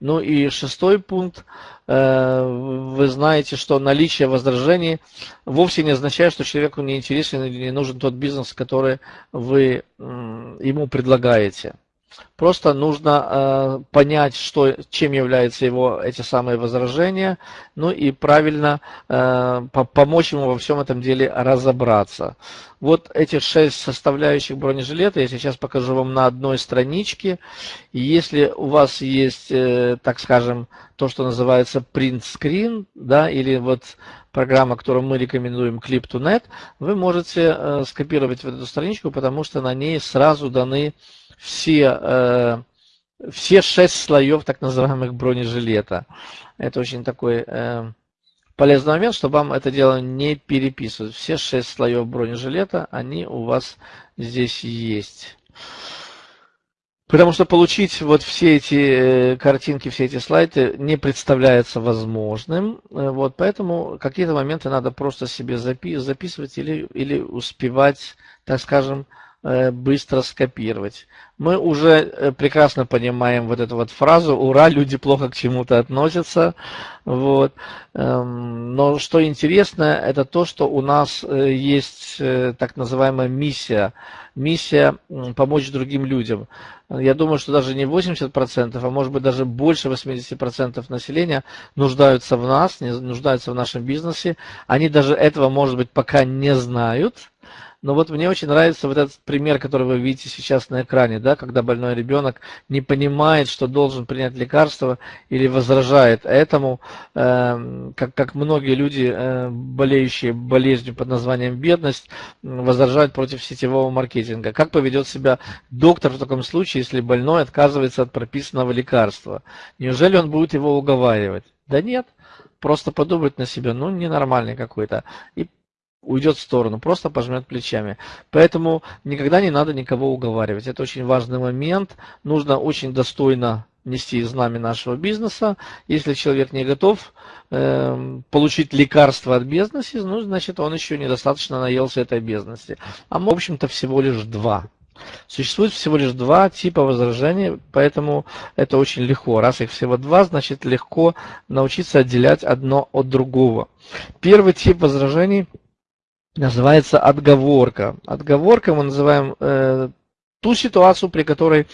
Ну и шестой пункт. Э, вы знаете, что наличие возражений вовсе не означает, что человеку не интересен или не нужен тот бизнес, который вы ему предлагаете. Просто нужно э, понять, что, чем являются его эти самые возражения, ну и правильно э, по помочь ему во всем этом деле разобраться. Вот эти шесть составляющих бронежилета я сейчас покажу вам на одной страничке. И если у вас есть, э, так скажем, то, что называется screen, да, или вот программа, которую мы рекомендуем Clip2Net, вы можете э, скопировать в эту страничку, потому что на ней сразу даны все, э, все шесть слоев так называемых бронежилета. Это очень такой э, полезный момент, чтобы вам это дело не переписывать. Все шесть слоев бронежилета, они у вас здесь есть. Потому что получить вот все эти э, картинки, все эти слайды не представляется возможным. Вот, поэтому какие-то моменты надо просто себе запи записывать или, или успевать, так скажем, быстро скопировать. Мы уже э, прекрасно понимаем вот эту вот фразу «Ура, люди плохо к чему-то относятся». Вот. Эм, но что интересно, это то, что у нас э, есть так называемая миссия. Миссия помочь другим людям. Я думаю, что даже не 80%, а может быть даже больше 80% населения нуждаются в нас, нуждаются в нашем бизнесе. Они даже этого, может быть, пока не знают но вот мне очень нравится вот этот пример, который вы видите сейчас на экране, да, когда больной ребенок не понимает, что должен принять лекарство или возражает этому, э, как, как многие люди, э, болеющие болезнью под названием бедность, возражают против сетевого маркетинга. Как поведет себя доктор в таком случае, если больной отказывается от прописанного лекарства? Неужели он будет его уговаривать? Да нет, просто подумать на себя, ну, ненормальный какой-то. И уйдет в сторону, просто пожмет плечами. Поэтому никогда не надо никого уговаривать. Это очень важный момент. Нужно очень достойно нести знамя нашего бизнеса. Если человек не готов э, получить лекарство от бизнеса, ну, значит, он еще недостаточно наелся этой бизнеса. А мы, в общем-то, всего лишь два. Существует всего лишь два типа возражений, поэтому это очень легко. Раз их всего два, значит легко научиться отделять одно от другого. Первый тип возражений – называется отговорка. Отговорка мы называем э, ту ситуацию, при которой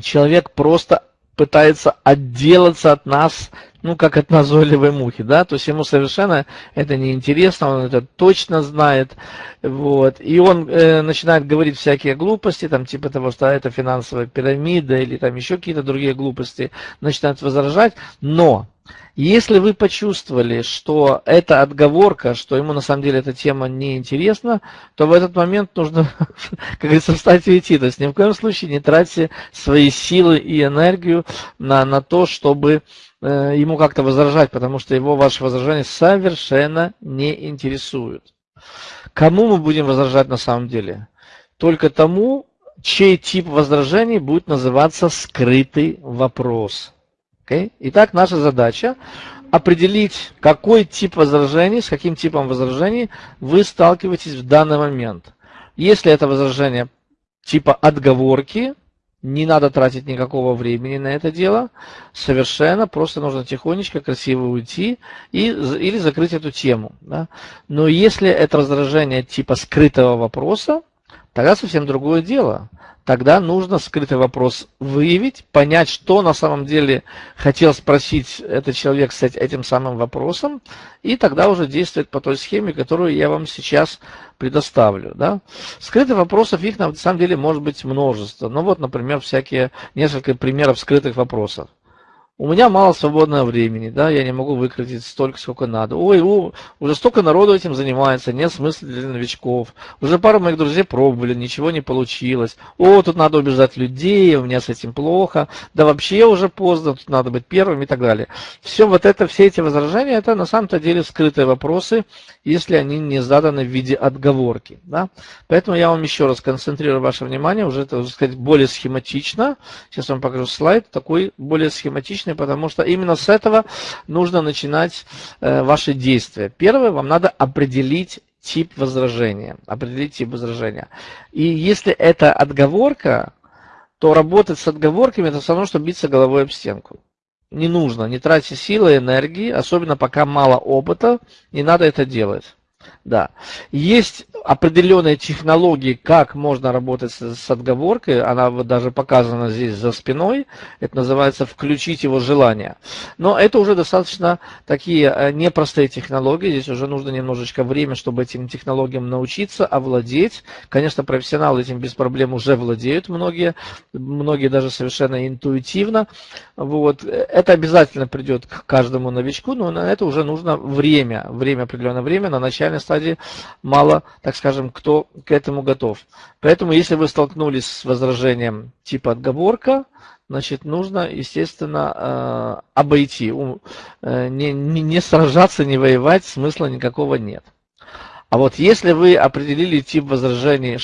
человек просто пытается отделаться от нас ну, как от назойливой мухи, да, то есть ему совершенно это неинтересно, он это точно знает, вот, и он э, начинает говорить всякие глупости, там, типа того, что это финансовая пирамида или там еще какие-то другие глупости, начинает возражать, но если вы почувствовали, что это отговорка, что ему на самом деле эта тема не интересна, то в этот момент нужно, как говорится, встать и уйти. То есть ни в коем случае не тратьте свои силы и энергию на, на то, чтобы э, ему как-то возражать, потому что его ваши возражения совершенно не интересуют. Кому мы будем возражать на самом деле? Только тому, чей тип возражений будет называться скрытый вопрос. Okay? Итак, наша задача определить, какой тип возражений, с каким типом возражений вы сталкиваетесь в данный момент. Если это возражение типа отговорки, не надо тратить никакого времени на это дело, совершенно, просто нужно тихонечко, красиво уйти и, или закрыть эту тему. Да? Но если это возражение типа скрытого вопроса, тогда совсем другое дело тогда нужно скрытый вопрос выявить, понять, что на самом деле хотел спросить этот человек с этим самым вопросом, и тогда уже действовать по той схеме, которую я вам сейчас предоставлю. Да? Скрытых вопросов, их на самом деле может быть множество. Ну вот, например, всякие, несколько примеров скрытых вопросов у меня мало свободного времени, да, я не могу выкрутить столько, сколько надо. Ой, у, уже столько народу этим занимается, нет смысла для новичков. Уже пару моих друзей пробовали, ничего не получилось. О, тут надо убеждать людей, у меня с этим плохо. Да вообще уже поздно, тут надо быть первым и так далее. Все вот это, все эти возражения, это на самом-то деле скрытые вопросы, если они не заданы в виде отговорки. Да? Поэтому я вам еще раз концентрирую ваше внимание, уже, так сказать, более схематично. Сейчас вам покажу слайд, такой более схематичный личное, потому что именно с этого нужно начинать э, ваши действия. Первое, вам надо определить тип возражения. Определить тип возражения. И если это отговорка, то работать с отговорками это все равно, что биться головой об стенку. Не нужно, не тратьте силы энергии, особенно пока мало опыта, не надо это делать. Да. Есть определенные технологии, как можно работать с, с отговоркой, она вот даже показана здесь за спиной, это называется включить его желание. Но это уже достаточно такие э, непростые технологии, здесь уже нужно немножечко время, чтобы этим технологиям научиться, овладеть. Конечно, профессионалы этим без проблем уже владеют многие, многие даже совершенно интуитивно. Вот. Это обязательно придет к каждому новичку, но на это уже нужно время, время, определенное время, на начальной стадии мало, так скажем, кто к этому готов. Поэтому, если вы столкнулись с возражением типа отговорка, значит, нужно, естественно, э, обойти. Э, не, не, не сражаться, не воевать, смысла никакого нет. А вот если вы определили тип возражений,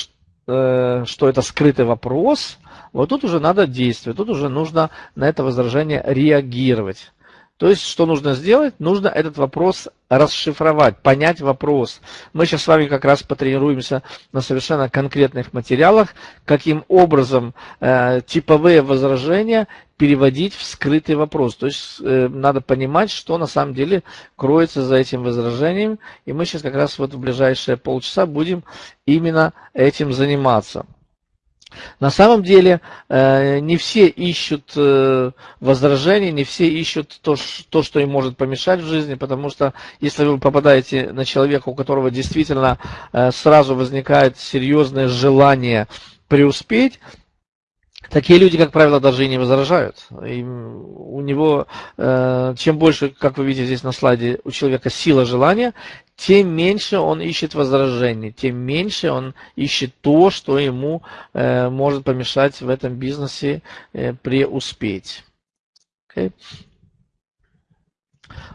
э, что это скрытый вопрос, вот тут уже надо действовать, тут уже нужно на это возражение реагировать. То есть, что нужно сделать? Нужно этот вопрос расшифровать, понять вопрос. Мы сейчас с вами как раз потренируемся на совершенно конкретных материалах, каким образом э, типовые возражения переводить в скрытый вопрос. То есть э, надо понимать, что на самом деле кроется за этим возражением. И мы сейчас как раз вот в ближайшие полчаса будем именно этим заниматься. На самом деле э, не все ищут э, возражений, не все ищут то, то, что им может помешать в жизни, потому что если вы попадаете на человека, у которого действительно э, сразу возникает серьезное желание преуспеть, Такие люди, как правило, даже и не возражают. И у него, чем больше, как вы видите здесь на слайде, у человека сила желания, тем меньше он ищет возражений, тем меньше он ищет то, что ему э, может помешать в этом бизнесе э, преуспеть. Okay.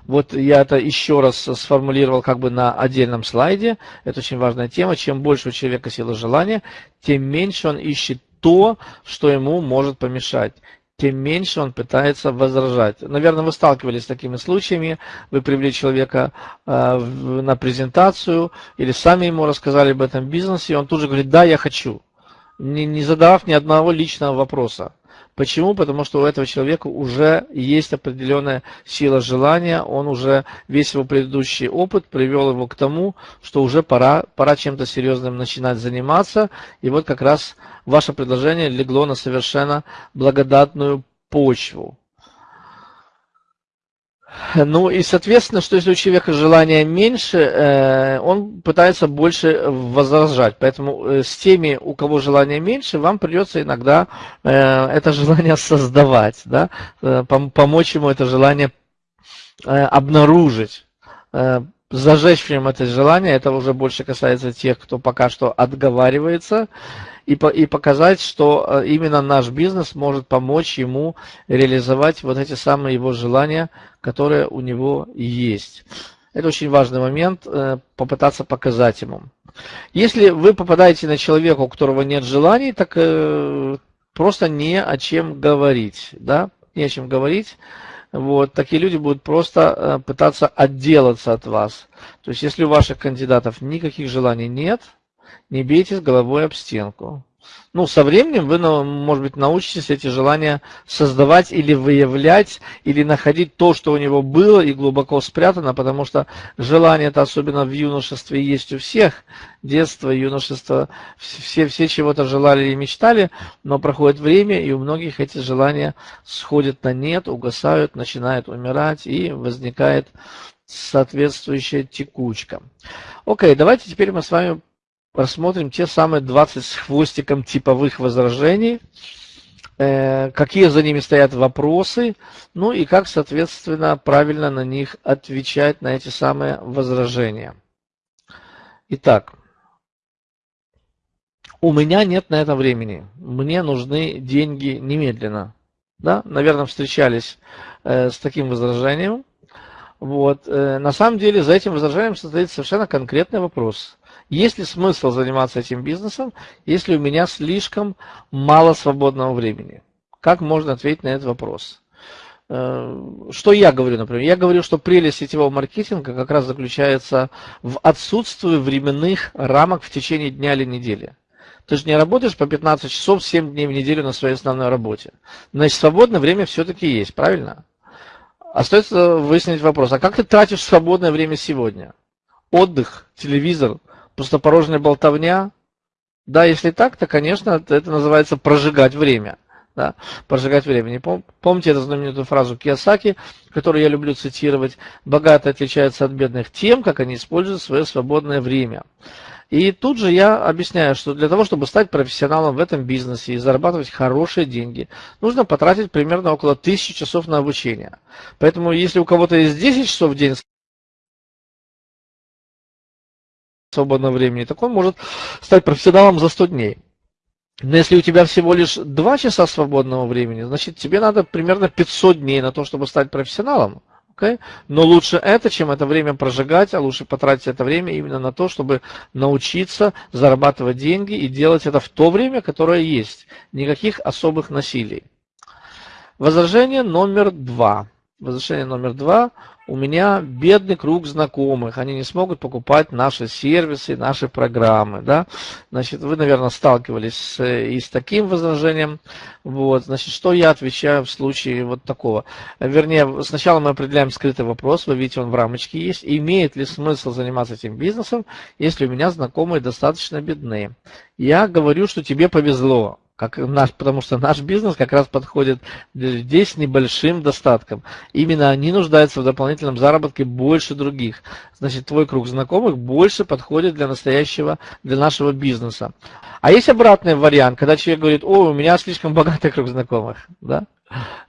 Вот я это еще раз сформулировал как бы на отдельном слайде. Это очень важная тема. Чем больше у человека сила желания, тем меньше он ищет то, что ему может помешать тем меньше он пытается возражать. Наверное, вы сталкивались с такими случаями, вы привели человека э, на презентацию или сами ему рассказали об этом бизнесе, и он тут же говорит, да, я хочу, не, не задав ни одного личного вопроса. Почему? Потому что у этого человека уже есть определенная сила желания, он уже весь его предыдущий опыт привел его к тому, что уже пора, пора чем-то серьезным начинать заниматься. И вот как раз ваше предложение легло на совершенно благодатную почву. Ну и, соответственно, что если у человека желания меньше, э, он пытается больше возражать. Поэтому э, с теми, у кого желания меньше, вам придется иногда э, это желание создавать, да? помочь ему это желание обнаружить зажечь в нем это желание, это уже больше касается тех, кто пока что отговаривается, и, по, и показать, что э, именно наш бизнес может помочь ему реализовать вот эти самые его желания, которые у него есть. Это очень важный момент, э, попытаться показать ему. Если вы попадаете на человека, у которого нет желаний, так э, просто не о чем говорить. Да? Не о чем говорить. Вот, такие люди будут просто пытаться отделаться от вас. То есть, если у ваших кандидатов никаких желаний нет, не бейте с головой об стенку. Ну, со временем вы, ну, может быть, научитесь эти желания создавать или выявлять, или находить то, что у него было и глубоко спрятано, потому что желание это особенно в юношестве есть у всех. Детство, юношество, все, все чего-то желали и мечтали, но проходит время, и у многих эти желания сходят на нет, угасают, начинают умирать, и возникает соответствующая текучка. Окей, давайте теперь мы с вами рассмотрим те самые 20 с хвостиком типовых возражений, э, какие за ними стоят вопросы, ну и как, соответственно, правильно на них отвечать, на эти самые возражения. Итак, у меня нет на это времени, мне нужны деньги немедленно. Да? Наверное, встречались э, с таким возражением. Вот. Э, на самом деле за этим возражением стоит совершенно конкретный вопрос. Есть ли смысл заниматься этим бизнесом, если у меня слишком мало свободного времени? Как можно ответить на этот вопрос? Э, что я говорю, например? Я говорю, что прелесть сетевого маркетинга как раз заключается в отсутствии временных рамок в течение дня или недели. Ты же не работаешь по 15 часов 7 дней в неделю на своей основной работе. Значит, свободное время все-таки есть, правильно? Остается выяснить вопрос, а как ты тратишь свободное время сегодня? Отдых, телевизор, пустопорожная болтовня. Да, если так, то, конечно, это называется прожигать время. Да, прожигать время. Не пом помните эту знаменитую фразу Кiyosaki, которую я люблю цитировать. Богатые отличаются от бедных тем, как они используют свое свободное время. И тут же я объясняю, что для того, чтобы стать профессионалом в этом бизнесе и зарабатывать хорошие деньги, нужно потратить примерно около 1000 часов на обучение. Поэтому если у кого-то есть 10 часов в день, свободного времени, так он может стать профессионалом за 100 дней. Но если у тебя всего лишь 2 часа свободного времени, значит тебе надо примерно 500 дней на то, чтобы стать профессионалом. Okay? Но лучше это, чем это время прожигать, а лучше потратить это время именно на то, чтобы научиться зарабатывать деньги и делать это в то время, которое есть. Никаких особых насилий. Возражение номер два. Возражение номер два. У меня бедный круг знакомых, они не смогут покупать наши сервисы, наши программы, да, значит, вы, наверное, сталкивались с, и с таким возражением, вот, значит, что я отвечаю в случае вот такого, вернее, сначала мы определяем скрытый вопрос, вы видите, он в рамочке есть, имеет ли смысл заниматься этим бизнесом, если у меня знакомые достаточно бедные. Я говорю, что тебе повезло, как наш, потому что наш бизнес как раз подходит для людей с небольшим достатком. Именно они нуждаются в дополнительном заработке больше других. Значит, твой круг знакомых больше подходит для настоящего, для нашего бизнеса. А есть обратный вариант, когда человек говорит, о, у меня слишком богатый круг знакомых. Да?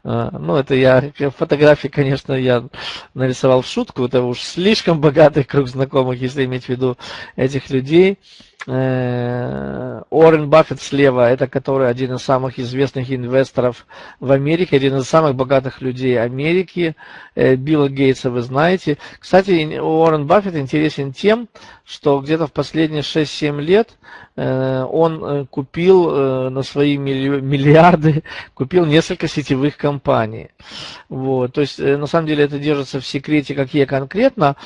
А, ну, это я, фотографии, конечно, я нарисовал в шутку, это уж слишком богатый круг знакомых, если иметь в виду этих людей. Э, Уоррен Баффет слева, это который один из самых известных инвесторов в Америке, один из самых богатых людей Америки, э, Билла Гейтса вы знаете. Кстати, Уоррен Баффет интересен тем, что где-то в последние 6-7 лет э, он купил на свои миллиарды, купил несколько сетевых компаний. Вот. То есть, на самом деле, это держится в секрете, какие конкретно,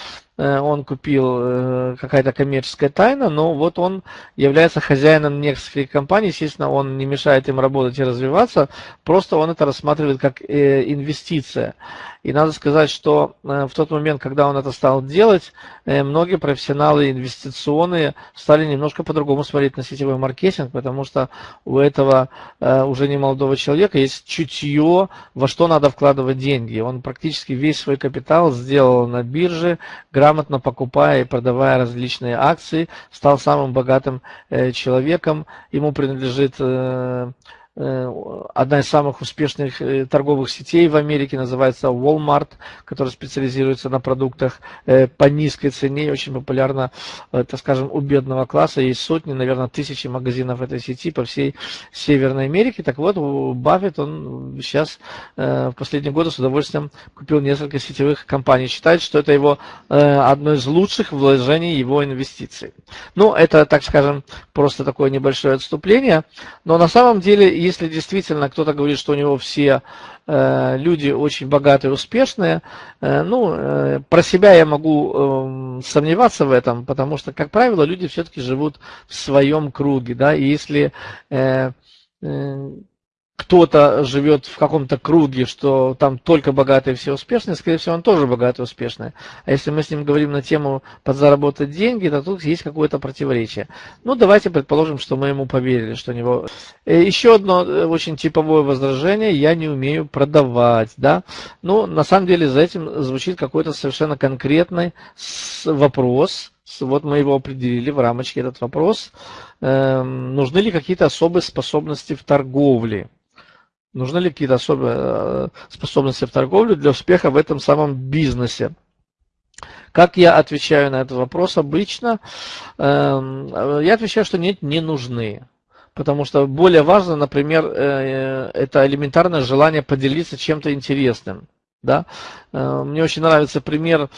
он купил э, какая-то коммерческая тайна, но вот он является хозяином нескольких компаний, естественно, он не мешает им работать и развиваться, просто он это рассматривает как инвестиция. И надо сказать, что в тот момент, когда он это стал делать, многие профессионалы инвестиционные стали немножко по-другому смотреть на сетевой маркетинг, потому что у этого уже не молодого человека есть чутье, во что надо вкладывать деньги. Он практически весь свой капитал сделал на бирже, грамотно покупая и продавая различные акции, стал самым богатым э, человеком. Ему принадлежит Э, одна из самых успешных э, торговых сетей в Америке называется Walmart, которая специализируется на продуктах э, по низкой цене, очень популярна, так скажем, у бедного класса. Есть сотни, наверное, тысячи магазинов этой сети по всей Северной Америке. Так вот, Баффет, он сейчас в последние годы с удовольствием купил несколько сетевых компаний. Считает, что это его одно из лучших вложений его инвестиций. Ну, это, так скажем, просто такое небольшое отступление. Но на самом деле если действительно кто-то говорит, что у него все э, люди очень богатые, успешные, э, ну, э, про себя я могу э, сомневаться в этом, потому что, как правило, люди все-таки живут в своем круге, да, и если кто-то живет в каком-то круге, что там только богатые все успешные, скорее всего, он тоже богатый и успешный. А если мы с ним говорим на тему подзаработать деньги, то тут есть какое-то противоречие. Ну, давайте предположим, что мы ему поверили, что у него... Э, еще одно э, очень типовое возражение, я не умею продавать, да. Ну, на самом деле за этим звучит какой-то совершенно конкретный вопрос, вот мы его определили в рамочке, этот вопрос. Эм, нужны ли какие-то особые способности в торговле? Нужны ли какие-то особые э, способности в торговле для успеха в этом самом бизнесе? Как я отвечаю на этот вопрос обычно? Эм, я отвечаю, что нет, не нужны. Потому что более важно, например, э, это элементарное желание поделиться чем-то интересным. Да? Э, мне очень нравится пример Э,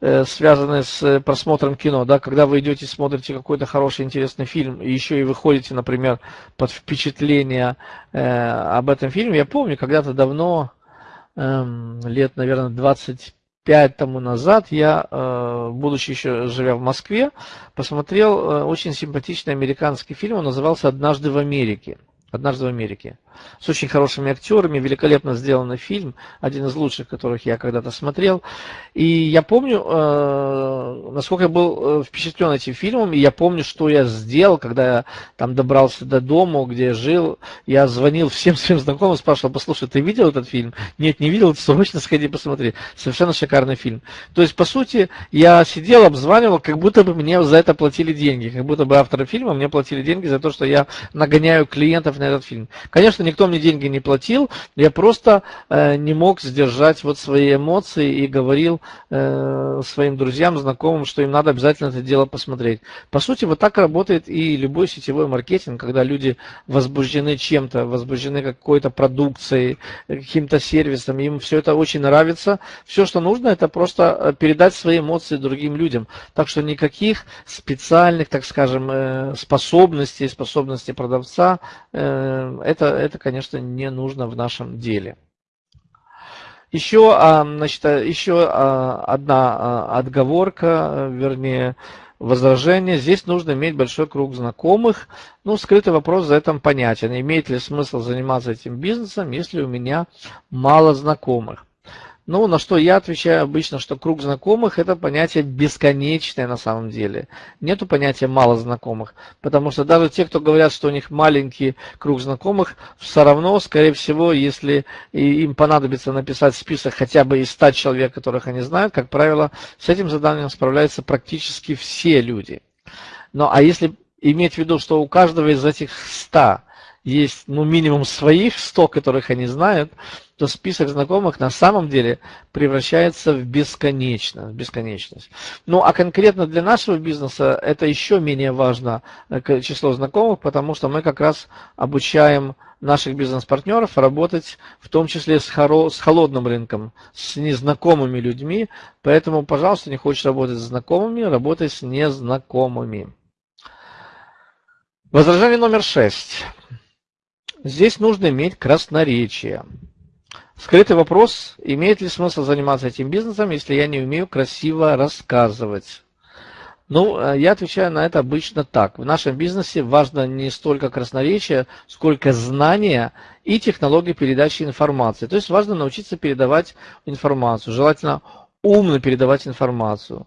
связанные с э, просмотром кино, да, когда вы идете смотрите какой-то хороший интересный фильм, и еще и выходите, например, под впечатление э, об этом фильме. Я помню, когда-то давно, э, лет, наверное, 25 тому назад, я, э, будучи еще живя в Москве, посмотрел э, очень симпатичный американский фильм, он назывался «Однажды в Америке». «Однажды в Америке» с очень хорошими актерами, великолепно сделанный фильм, один из лучших, которых я когда-то смотрел. И я помню, э, насколько я был э, впечатлен этим фильмом, и я помню, что я сделал, когда я там добрался до дома, где я жил. Я звонил всем своим знакомым, спрашивал, послушай, ты видел этот фильм? Нет, не видел, срочно сходи посмотри. Совершенно шикарный фильм. То есть, по сути, я сидел, обзванивал, как будто бы мне за это платили деньги, как будто бы авторы фильма мне платили деньги за то, что я нагоняю клиентов на этот фильм. Конечно, никто мне деньги не платил, я просто э, не мог сдержать вот свои эмоции и говорил э, своим друзьям, знакомым, что им надо обязательно это дело посмотреть. По сути, вот так работает и любой сетевой маркетинг, когда люди возбуждены чем-то, возбуждены какой-то продукцией, каким-то сервисом, им все это очень нравится. Все, что нужно, это просто э, передать свои эмоции другим людям. Так что никаких специальных, так скажем, э, способностей, способностей продавца, э, это, это конечно, не нужно в нашем деле. Еще, а, значит, еще а, одна а, отговорка, вернее, возражение. Здесь нужно иметь большой круг знакомых. Ну, скрытый вопрос за этим понятен. Имеет ли смысл заниматься этим бизнесом, если у меня мало знакомых? Ну, на что я отвечаю обычно, что круг знакомых – это понятие бесконечное на самом деле. Нету понятия мало знакомых, потому что даже те, кто говорят, что у них маленький круг знакомых, все равно, скорее всего, если им понадобится написать список хотя бы из 100 человек, которых они знают, как правило, с этим заданием справляются практически все люди. Ну, а если иметь в виду, что у каждого из этих 100 есть ну, минимум своих 100, которых они знают, то список знакомых на самом деле превращается в бесконечность. Бесконечность. Ну а конкретно для нашего бизнеса это еще менее важно э, число знакомых, потому что мы как раз обучаем наших бизнес-партнеров работать в том числе с, хоро, с холодным рынком, с незнакомыми людьми. Поэтому, пожалуйста, не хочешь работать с знакомыми, работай с незнакомыми. Возражение номер шесть. Здесь нужно иметь красноречие. Скрытый вопрос, имеет ли смысл заниматься этим бизнесом, если я не умею красиво рассказывать? Ну, э, я отвечаю на это обычно так. В нашем бизнесе важно не столько красноречие, сколько знания и технология передачи информации. То есть важно научиться передавать информацию, желательно умно передавать информацию.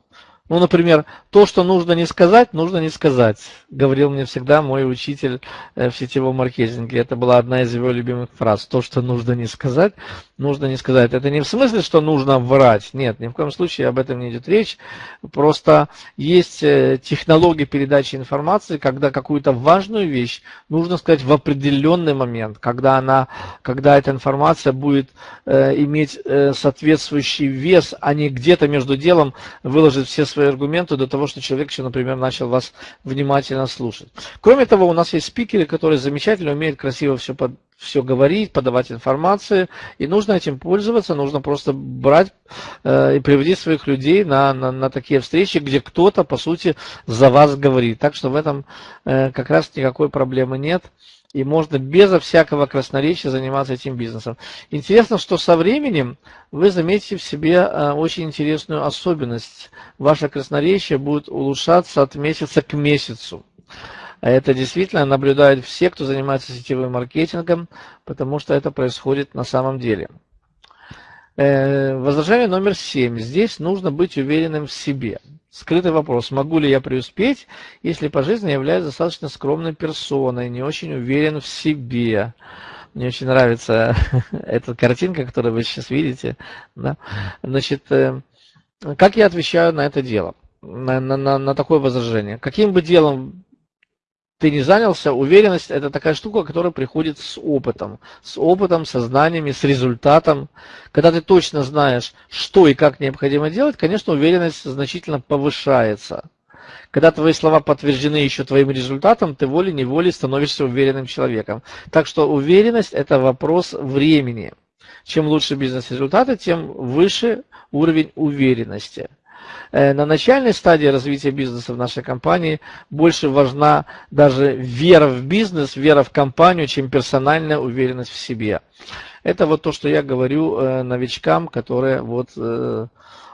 Ну, например, то, что нужно не сказать, нужно не сказать, говорил мне всегда мой учитель э, в сетевом маркетинге. Это была одна из его любимых фраз. То, что нужно не сказать, нужно не сказать. Это не в смысле, что нужно врать. Нет, ни в коем случае об этом не идет речь. Просто есть э, технология передачи информации, когда какую-то важную вещь нужно сказать в определенный момент, когда, она, когда эта информация будет э, иметь э, соответствующий вес, а не где-то между делом выложить все свои аргументы до того, что человек еще, например, начал вас внимательно слушать. Кроме того, у нас есть спикеры, которые замечательно умеют красиво все, под, все говорить, подавать информацию, и нужно этим пользоваться, нужно просто брать э, и приводить своих людей на, на, на такие встречи, где кто-то, по сути, за вас говорит. Так что в этом э, как раз никакой проблемы нет и можно безо всякого красноречия заниматься этим бизнесом. Интересно, что со временем вы заметите в себе э, очень интересную особенность. Ваше красноречие будет улучшаться от месяца к месяцу. А это действительно наблюдают все, кто занимается сетевым маркетингом, потому что это происходит на самом деле. Э, возражение номер семь. Здесь нужно быть уверенным в себе. Скрытый вопрос, могу ли я преуспеть, если по жизни являюсь достаточно скромной персоной, не очень уверен в себе. Мне очень нравится эта картинка, которую вы сейчас видите. Да? Значит, э, как я отвечаю на это дело, на, на, на такое возражение? Каким бы делом ты не занялся, уверенность это такая штука, которая приходит с опытом. С опытом, со знаниями, с результатом. Когда ты точно знаешь, что и как необходимо делать, конечно, уверенность значительно повышается. Когда твои слова подтверждены еще твоим результатом, ты волей-неволей становишься уверенным человеком. Так что уверенность – это вопрос времени. Чем лучше бизнес-результаты, тем выше уровень уверенности. Э, на начальной стадии развития бизнеса в нашей компании больше важна даже вера в бизнес, вера в компанию, чем персональная уверенность в себе. Это вот то, что я говорю э, новичкам, которые вот э,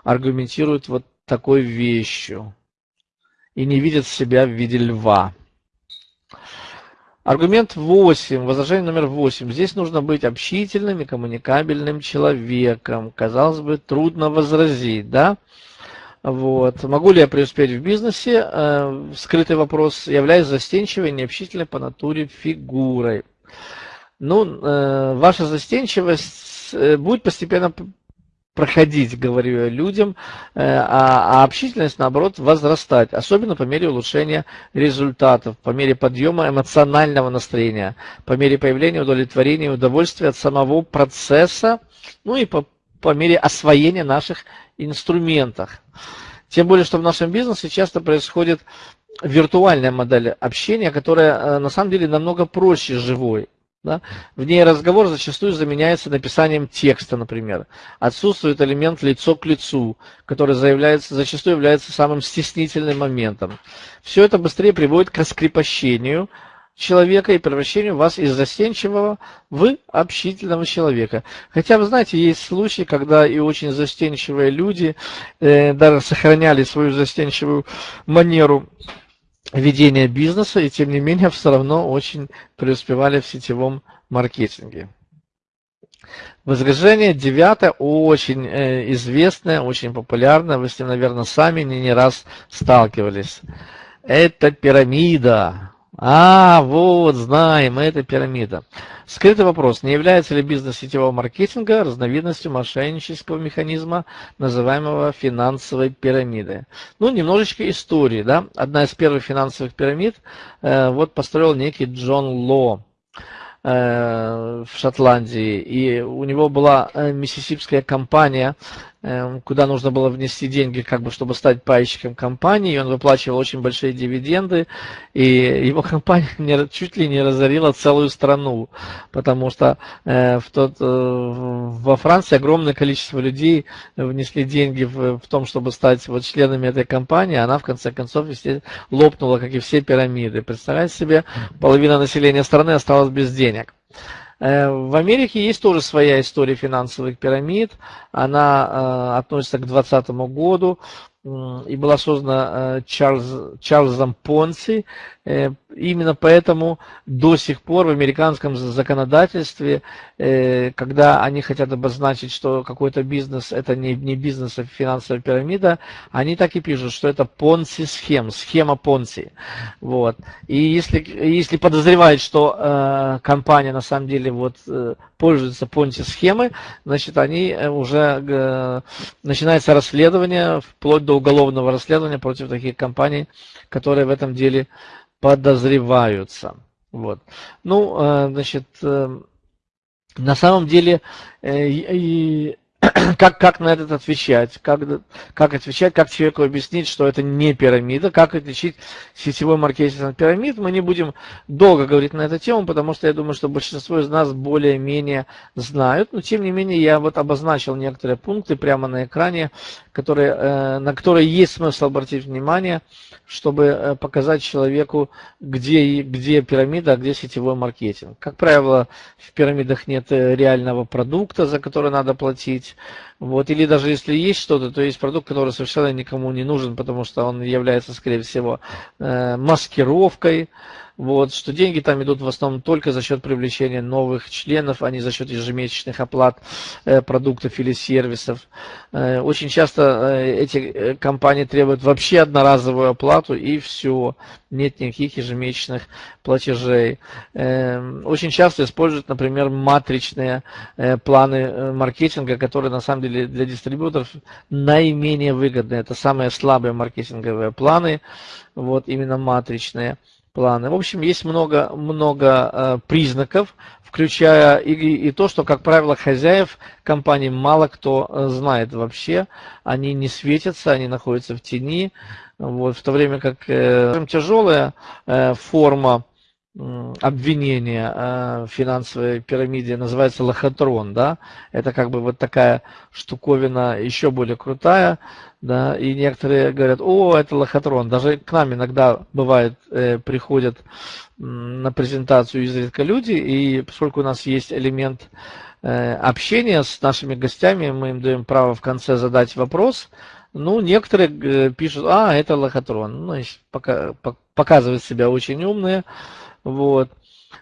аргументируют вот такой вещью и не видят себя в виде льва. Аргумент 8, возражение номер 8. Здесь нужно быть общительным и коммуникабельным человеком. Казалось бы, трудно возразить, да? Вот. Могу ли я преуспеть в бизнесе? Э, скрытый вопрос. Являюсь застенчивой, необщительной по натуре фигурой. Ну, э, ваша застенчивость э, будет постепенно проходить, говорю я людям, а, а общительность, наоборот, возрастать, особенно по мере улучшения результатов, по мере подъема эмоционального настроения, по мере появления удовлетворения и удовольствия от самого процесса, ну и по, по мере освоения наших инструментах. Тем более, что в нашем бизнесе часто происходит виртуальная модель общения, которая э, на самом деле намного проще живой. Да? В ней разговор зачастую заменяется написанием текста, например. Отсутствует элемент лицо к лицу, который заявляется, зачастую является самым стеснительным моментом. Все это быстрее приводит к раскрепощению, человека и превращению вас из застенчивого в общительного человека. Хотя, вы знаете, есть случаи, когда и очень застенчивые люди э, даже сохраняли свою застенчивую манеру ведения бизнеса, и тем не менее все равно очень преуспевали в сетевом маркетинге. Возражение девятое, очень э, известное, очень популярное, вы с ним, наверное, сами не, не раз сталкивались. Это пирамида. А, вот, знаем, это пирамида. Скрытый вопрос. Не является ли бизнес сетевого маркетинга разновидностью мошеннического механизма, называемого финансовой пирамидой? Ну, немножечко истории. Да? Одна из первых финансовых пирамид э, вот построил некий Джон Ло. Э, в Шотландии, и у него была э, миссисипская компания, куда нужно было внести деньги, как бы, чтобы стать пайщиком компании, и он выплачивал очень большие дивиденды, и его компания чуть ли не разорила целую страну, потому что в тот, во Франции огромное количество людей внесли деньги в, в том, чтобы стать вот членами этой компании, она в конце концов лопнула, как и все пирамиды. Представляете себе, половина населения страны осталась без денег. Э, в Америке есть тоже своя история финансовых пирамид. Она э, относится к 2020 году и была создана Чарльз, Чарльзом Понси. Именно поэтому до сих пор в американском законодательстве, когда они хотят обозначить, что какой-то бизнес это не, не бизнес, а финансовая пирамида, они так и пишут, что это Понси-схем, схема Понси. Вот. И если, если подозревают, что э, компания на самом деле вот, э, пользуется Понси-схемой, значит, они э, уже э, начинается расследование, вплоть до уголовного расследования против таких компаний, которые в этом деле подозреваются. Вот. Ну, э, значит, э, на самом деле, э, как, как на этот отвечать, как, как отвечать, как человеку объяснить, что это не пирамида, как отличить сетевой маркетинг от пирамид. Мы не будем долго говорить на эту тему, потому что я думаю, что большинство из нас более-менее знают, но тем не менее я вот обозначил некоторые пункты прямо на экране, которые, э, на которые есть смысл обратить внимание, чтобы э, показать человеку, где, где пирамида, а где сетевой маркетинг. Как правило, в пирамидах нет э, реального продукта, за который надо платить, вот, или даже если есть что-то, то есть продукт, который совершенно никому не нужен, потому что он является, скорее всего, э, маскировкой, вот, что деньги там идут в основном только за счет привлечения новых членов, а не за счет ежемесячных оплат э, продуктов или сервисов. Э, очень часто э, эти э, компании требуют вообще одноразовую оплату и все, нет никаких ежемесячных платежей. Э, очень часто используют, например, матричные э, планы э, маркетинга, которые на самом деле для дистрибьюторов наименее выгодны. Это самые слабые маркетинговые планы, вот именно матричные планы. В общем, есть много, много э, признаков, включая и, и то, что, как правило, хозяев компании мало кто э, знает вообще. Они не светятся, они находятся в тени. Вот, в то время как э, тяжелая э, форма обвинения э, в финансовой пирамиде называется лохотрон, да, это как бы вот такая штуковина еще более крутая, да, и некоторые говорят, о, это лохотрон, даже к нам иногда бывает, э, приходят на презентацию изредка люди, и поскольку у нас есть элемент э, общения с нашими гостями, мы им даем право в конце задать вопрос, ну, некоторые пишут, а, это лохотрон, ну, пока, показывают себя очень умные, вот.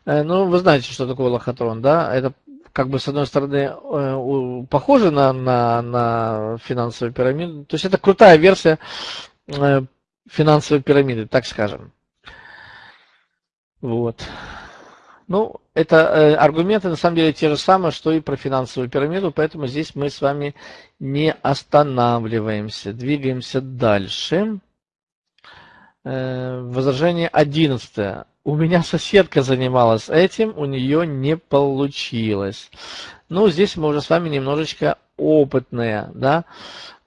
Э, ну, вы знаете, что такое лохотрон, да? Это как бы с одной стороны э, похоже на, на, на финансовую пирамиду. То есть это крутая версия э, финансовой пирамиды, так скажем. Вот. Ну, это аргументы на самом деле те же самые, что и про финансовую пирамиду, поэтому здесь мы с вами не останавливаемся, двигаемся дальше. Возражение одиннадцатое. У меня соседка занималась этим, у нее не получилось. Ну, здесь мы уже с вами немножечко опытные, да.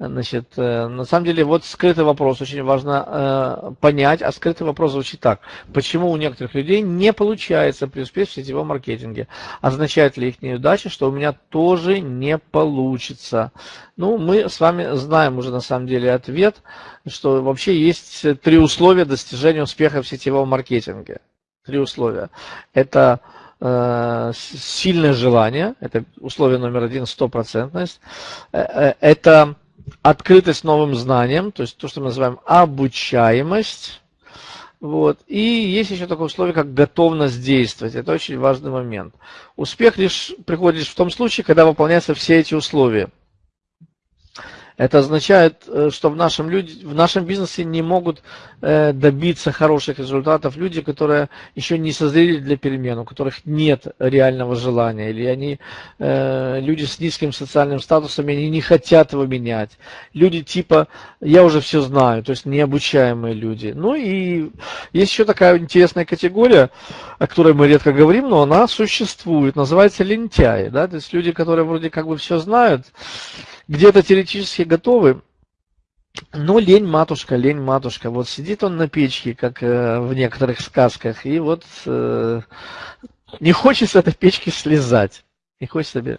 Значит, э, на самом деле, вот скрытый вопрос очень важно э, понять, а скрытый вопрос звучит так. Почему у некоторых людей не получается преуспеть в сетевом маркетинге? Означает ли их неудача, что у меня тоже не получится? Ну, мы с вами знаем уже на самом деле ответ, что вообще есть три условия достижения успеха в сетевом маркетинге. Три условия. Это э, сильное желание, это условие номер один, стопроцентность. Э, э, это открытость новым знаниям, то есть то, что мы называем обучаемость. Вот. И есть еще такое условие, как готовность действовать. Это очень важный момент. Успех лишь приходит лишь в том случае, когда выполняются все эти условия. Это означает, э, что в нашем, люди, в нашем бизнесе не могут э, добиться хороших результатов люди, которые еще не созрели для перемен, у которых нет реального желания, или они э, люди с низким социальным статусом, они не хотят его менять. Люди типа «я уже все знаю», то есть необучаемые люди. Ну и есть еще такая интересная категория, о которой мы редко говорим, но она существует, называется лентяи. Да? То есть люди, которые вроде как бы все знают, где-то теоретически готовы, но лень матушка, лень матушка. Вот сидит он на печке, как э, в некоторых сказках, и вот э, не хочет с этой печки слезать. Не хочет себе.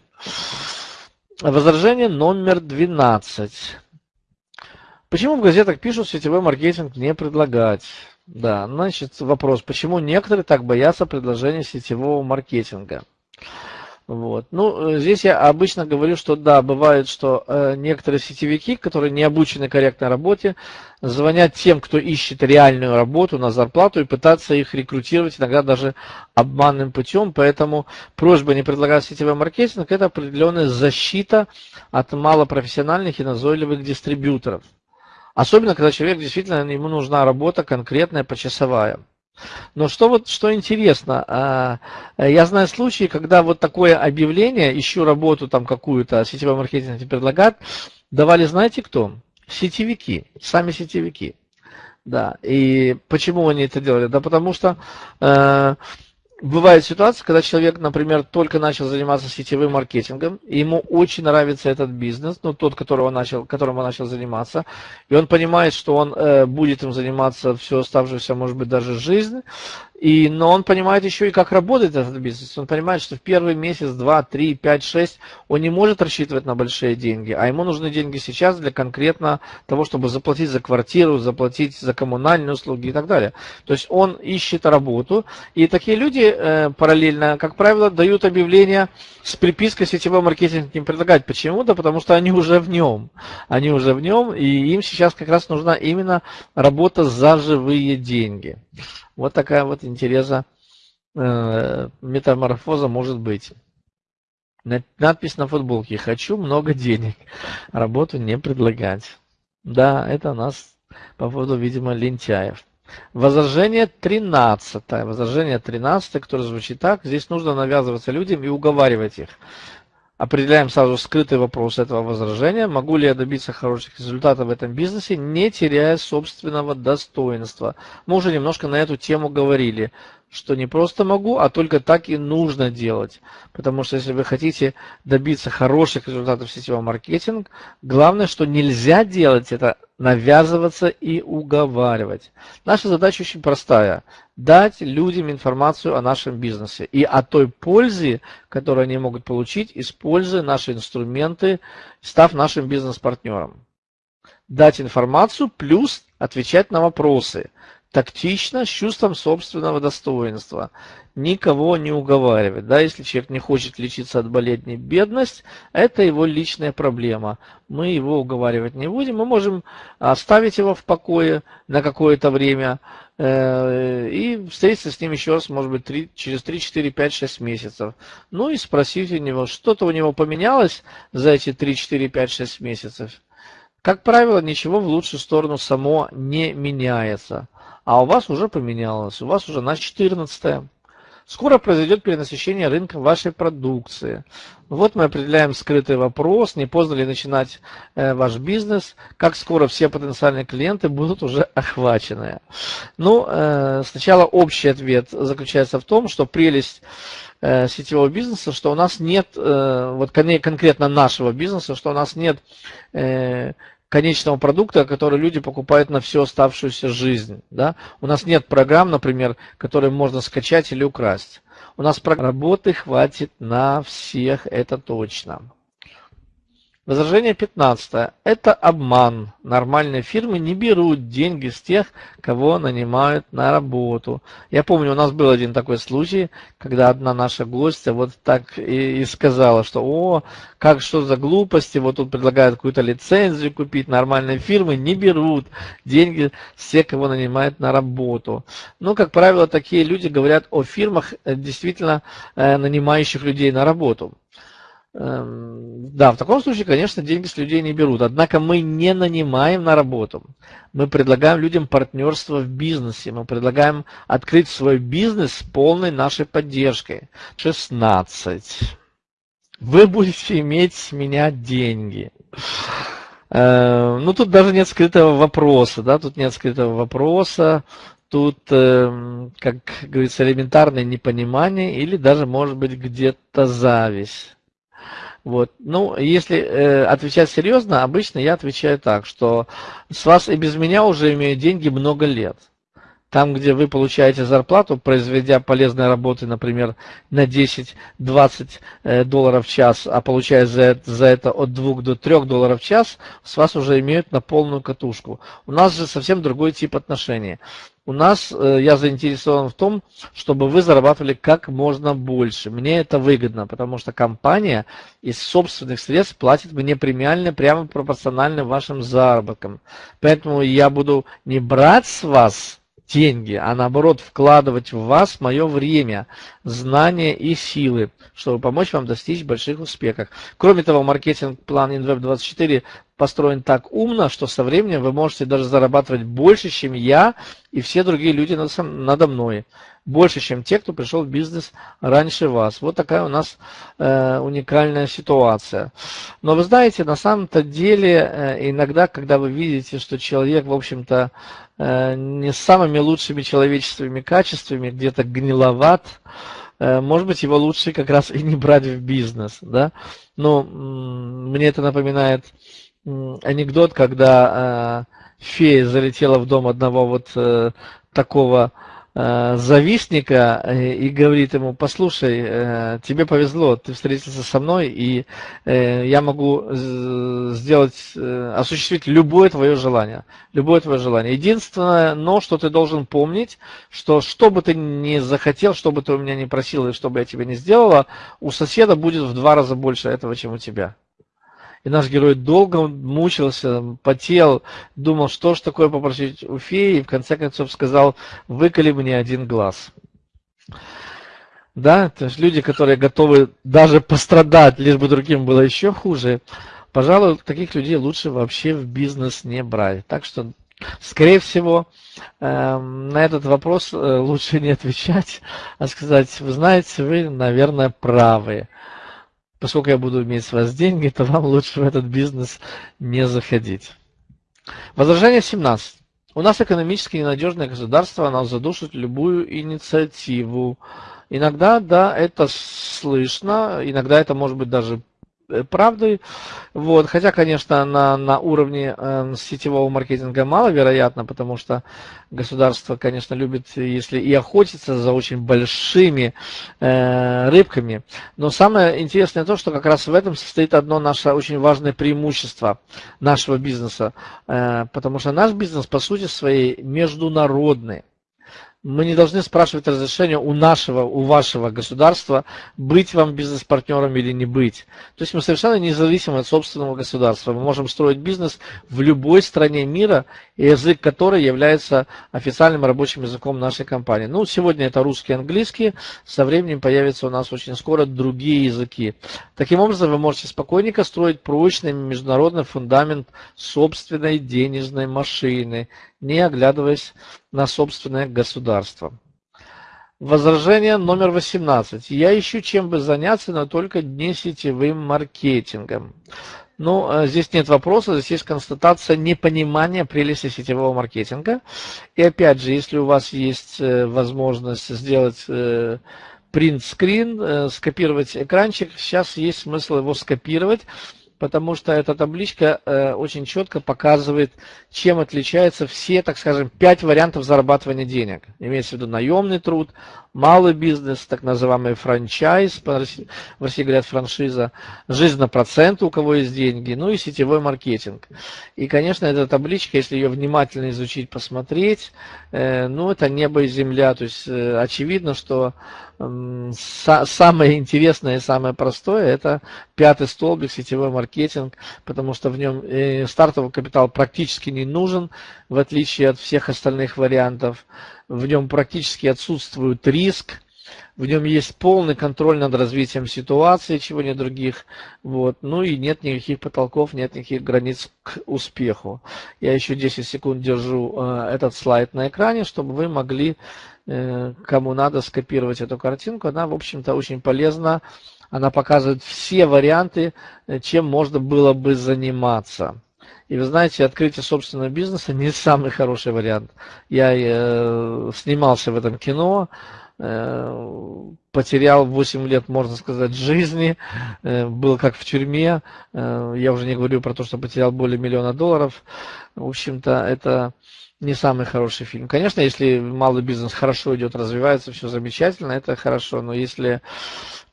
Возражение номер 12. Почему в газетах пишут сетевой маркетинг не предлагать? Да, значит вопрос, почему некоторые так боятся предложения сетевого маркетинга? Вот. Ну, э, здесь я обычно говорю, что да, бывает, что э, некоторые сетевики, которые не обучены корректной работе, звонят тем, кто ищет реальную работу на зарплату и пытаться их рекрутировать иногда даже обманным путем. Поэтому просьба не предлагать сетевой маркетинг – это определенная защита от малопрофессиональных и назойливых дистрибьюторов. Особенно, когда человек действительно, ему нужна работа конкретная, почасовая. Но что вот что интересно, а, я знаю случаи, когда вот такое объявление, ищу работу там какую-то, сетевой маркетинг предлагают, давали знаете кто? Сетевики, сами сетевики. Да, и почему они это делали? Да потому что э, бывает ситуация, когда человек, например, только начал заниматься сетевым маркетингом, и ему очень нравится этот бизнес, ну, тот, которого начал, которым он начал заниматься, и он понимает, что он э, будет им заниматься всю оставшуюся, может быть, даже жизнь, и, но он понимает еще и как работает этот бизнес. Он понимает, что в первый месяц, два, три, пять, шесть он не может рассчитывать на большие деньги, а ему нужны деньги сейчас для конкретно того, чтобы заплатить за квартиру, заплатить за коммунальные услуги и так далее. То есть он ищет работу, и такие люди э, параллельно, как правило, дают объявления с припиской сетевой маркетинг им предлагать. Почему? Да потому что они уже в нем. Они уже в нем, и им сейчас как раз нужна именно работа за живые деньги. Вот такая вот интереса э, метаморфоза может быть. Надпись на футболке «Хочу много денег, работу не предлагать». Да, это у нас по поводу, видимо, лентяев. Возражение 13. Возражение 13, которое звучит так. Здесь нужно навязываться людям и уговаривать их. Определяем сразу скрытый вопрос этого возражения. Могу ли я добиться хороших результатов в этом бизнесе, не теряя собственного достоинства? Мы уже немножко на эту тему говорили что не просто могу, а только так и нужно делать. Потому что если вы хотите добиться хороших результатов в сетевом маркетинге, главное, что нельзя делать, это навязываться и уговаривать. Наша задача очень простая. Дать людям информацию о нашем бизнесе и о той пользе, которую они могут получить, используя наши инструменты, став нашим бизнес-партнером. Дать информацию плюс отвечать на вопросы тактично, с чувством собственного достоинства. Никого не уговаривать. Да, если человек не хочет лечиться от болезни бедность, это его личная проблема. Мы его уговаривать не будем. Мы можем оставить его в покое на какое-то время э, и встретиться с ним еще раз, может быть, 3, через 3, 4, 5, 6 месяцев. Ну и спросить у него, что-то у него поменялось за эти 3, 4, 5, 6 месяцев. Как правило, ничего в лучшую сторону само не меняется а у вас уже поменялось, у вас уже на 14 Скоро произойдет перенасыщение рынка вашей продукции. Вот мы определяем скрытый вопрос, не поздно ли начинать э, ваш бизнес, как скоро все потенциальные клиенты будут уже охвачены. Ну, э, сначала общий ответ заключается в том, что прелесть э, сетевого бизнеса, что у нас нет, вот конкретно нашего бизнеса, что у нас нет конечного продукта, который люди покупают на всю оставшуюся жизнь. Да? У нас нет программ, например, которые можно скачать или украсть. У нас работы хватит на всех, это точно. Возражение 15. Это обман. Нормальные фирмы не берут деньги с тех, кого нанимают на работу. Я помню, у нас был один такой случай, когда одна наша гостья вот так и, и сказала, что о, как что за глупости, вот тут предлагают какую-то лицензию купить, нормальные фирмы не берут деньги с тех, кого нанимают на работу. Ну, как правило, такие люди говорят о фирмах, э, действительно э, нанимающих людей на работу. Эм, да, в таком случае, конечно, деньги с людей не берут. Однако мы не нанимаем на работу. Мы предлагаем людям партнерство в бизнесе. Мы предлагаем открыть свой бизнес с полной нашей поддержкой. 16. Вы будете иметь с меня деньги. Эм, ну, тут даже нет скрытого вопроса, да, тут нет скрытого вопроса, тут, эм, как говорится, элементарное непонимание или даже, может быть, где-то зависть. Вот. Ну, если э, отвечать серьезно, обычно я отвечаю так, что с вас и без меня уже имеют деньги много лет. Там, где вы получаете зарплату, произведя полезные работы, например, на 10-20 э, долларов в час, а получая за, за это от 2 до 3 долларов в час, с вас уже имеют на полную катушку. У нас же совсем другой тип отношений. У нас э, я заинтересован в том, чтобы вы зарабатывали как можно больше. Мне это выгодно, потому что компания из собственных средств платит мне премиально прямо пропорционально вашим заработкам. Поэтому я буду не брать с вас деньги, а наоборот вкладывать в вас мое время, знания и силы, чтобы помочь вам достичь больших успехов. Кроме того, маркетинг-план InWeb24 построен так умно, что со временем вы можете даже зарабатывать больше, чем я и все другие люди надо мной. Больше, чем те, кто пришел в бизнес раньше вас. Вот такая у нас э, уникальная ситуация. Но вы знаете, на самом-то деле, э, иногда, когда вы видите, что человек, в общем-то, не с самыми лучшими человеческими качествами, где-то гниловат, э, может быть, его лучше как раз и не брать в бизнес. Да? Но мне это напоминает анекдот, когда э, фея залетела в дом одного вот э, такого э, завистника э, и говорит ему, послушай, э, тебе повезло, ты встретился со мной, и э, я могу сделать, э, осуществить любое твое желание. Любое твое желание. Единственное, но что ты должен помнить, что что бы ты ни захотел, что бы ты у меня не просил, и что бы я тебе не сделала, у соседа будет в два раза больше этого, чем у тебя. И наш герой долго мучился, потел, думал, что ж такое попросить у феи, и в конце концов сказал, выколи мне один глаз. Да, то есть люди, которые готовы даже пострадать, лишь бы другим было еще хуже, пожалуй, таких людей лучше вообще в бизнес не брать. Так что, скорее всего, эм, на этот вопрос э, лучше не отвечать, а сказать, вы знаете, вы, наверное, правы поскольку я буду иметь с вас деньги, то вам лучше в этот бизнес не заходить. Возражение 17. У нас экономически ненадежное государство, оно задушит любую инициативу. Иногда, да, это слышно, иногда это может быть даже правдой. Вот. Хотя, конечно, на, на уровне э, сетевого маркетинга маловероятно, потому что государство, конечно, любит, если и охотиться за очень большими э, рыбками. Но самое интересное то, что как раз в этом состоит одно наше очень важное преимущество нашего бизнеса. Э, потому что наш бизнес, по сути своей, международный мы не должны спрашивать разрешения у нашего, у вашего государства, быть вам бизнес-партнером или не быть. То есть мы совершенно независимы от собственного государства. Мы можем строить бизнес в любой стране мира, язык которой является официальным рабочим языком нашей компании. Ну, сегодня это русский и английский, со временем появятся у нас очень скоро другие языки. Таким образом, вы можете спокойненько строить прочный международный фундамент собственной денежной машины, не оглядываясь на собственное государство. Возражение номер 18. Я ищу чем бы заняться, но только не сетевым маркетингом. Ну, э, здесь нет вопроса, здесь есть констатация непонимания прелести сетевого маркетинга. И опять же, если у вас есть э, возможность сделать принт-скрин, э, скопировать экранчик, сейчас есть смысл его скопировать, потому что эта табличка э, очень четко показывает, чем отличаются все, так скажем, пять вариантов зарабатывания денег. Имеется в виду наемный труд, малый бизнес, так называемый франчайз, в России говорят франшиза, жизнь на процент, у кого есть деньги, ну и сетевой маркетинг. И, конечно, эта табличка, если ее внимательно изучить, посмотреть, э, ну это небо и земля, то есть э, очевидно, что самое интересное и самое простое это пятый столбик сетевой маркетинг, потому что в нем э, стартовый капитал практически не нужен, в отличие от всех остальных вариантов. В нем практически отсутствует риск, в нем есть полный контроль над развитием ситуации, чего нет других. Вот. Ну и нет никаких потолков, нет никаких границ к успеху. Я еще 10 секунд держу э, этот слайд на экране, чтобы вы могли кому надо скопировать эту картинку. Она, в общем-то, очень полезна. Она показывает все варианты, э, чем можно было бы заниматься. И вы знаете, открытие собственного бизнеса не самый хороший вариант. Я э, снимался в этом кино, э, потерял 8 лет, можно сказать, жизни, э, был как в тюрьме, э, я уже не говорю про то, что потерял более миллиона долларов, в общем-то, это не самый хороший фильм. Конечно, если малый бизнес хорошо идет, развивается, все замечательно, это хорошо, но если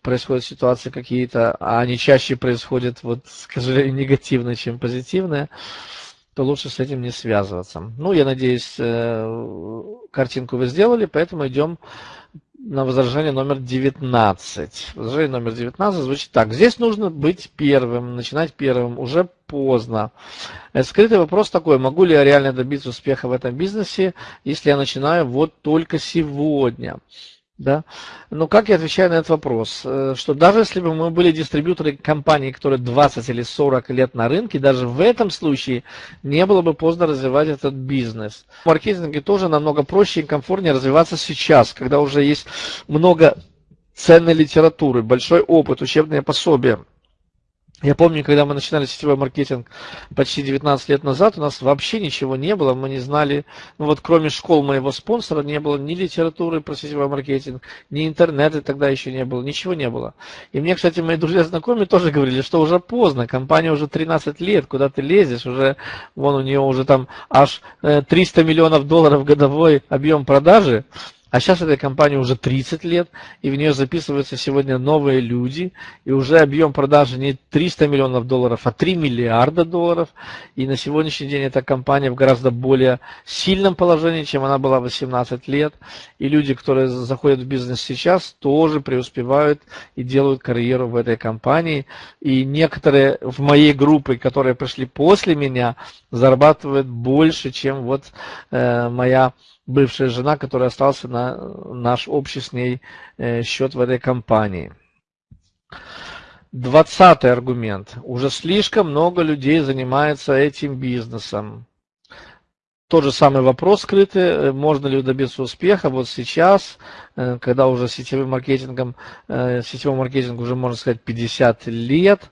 происходят ситуации какие-то, а они чаще происходят, вот, скажем, негативные, чем позитивные, то лучше с этим не связываться. Ну, я надеюсь, э, картинку вы сделали, поэтому идем на возражение номер 19. Возражение номер 19 звучит так. Здесь нужно быть первым, начинать первым, уже поздно. Скрытый вопрос такой, могу ли я реально добиться успеха в этом бизнесе, если я начинаю вот только сегодня? Да? Но как я отвечаю на этот вопрос? Э, что даже если бы мы были дистрибьюторы компании, которые 20 или 40 лет на рынке, даже в этом случае не было бы поздно развивать этот бизнес. В маркетинге тоже намного проще и комфортнее развиваться сейчас, когда уже есть много ценной литературы, большой опыт, учебные пособия. Я помню, когда мы начинали сетевой маркетинг почти 19 лет назад, у нас вообще ничего не было, мы не знали, ну вот кроме школ моего спонсора, не было ни литературы про сетевой маркетинг, ни интернета тогда еще не было, ничего не было. И мне, кстати, мои друзья знакомые тоже говорили, что уже поздно, компания уже 13 лет, куда ты лезешь, уже, вон у нее уже там аж 300 э, миллионов долларов годовой объем продажи, а сейчас этой компании уже 30 лет, и в нее записываются сегодня новые люди, и уже объем продажи не 300 миллионов долларов, а 3 миллиарда долларов. И на сегодняшний день эта компания в гораздо более сильном положении, чем она была 18 лет. И люди, которые заходят в бизнес сейчас, тоже преуспевают и делают карьеру в этой компании. И некоторые в моей группе, которые пришли после меня, зарабатывают больше, чем вот э, моя бывшая жена, которая остался на наш общий с ней э, счет в этой компании. Двадцатый аргумент. Уже слишком много людей занимается этим бизнесом. Тот же самый вопрос скрытый, э, можно ли добиться успеха вот сейчас, когда уже сетевым маркетингом, э, сетевому маркетингу уже можно сказать 50 лет.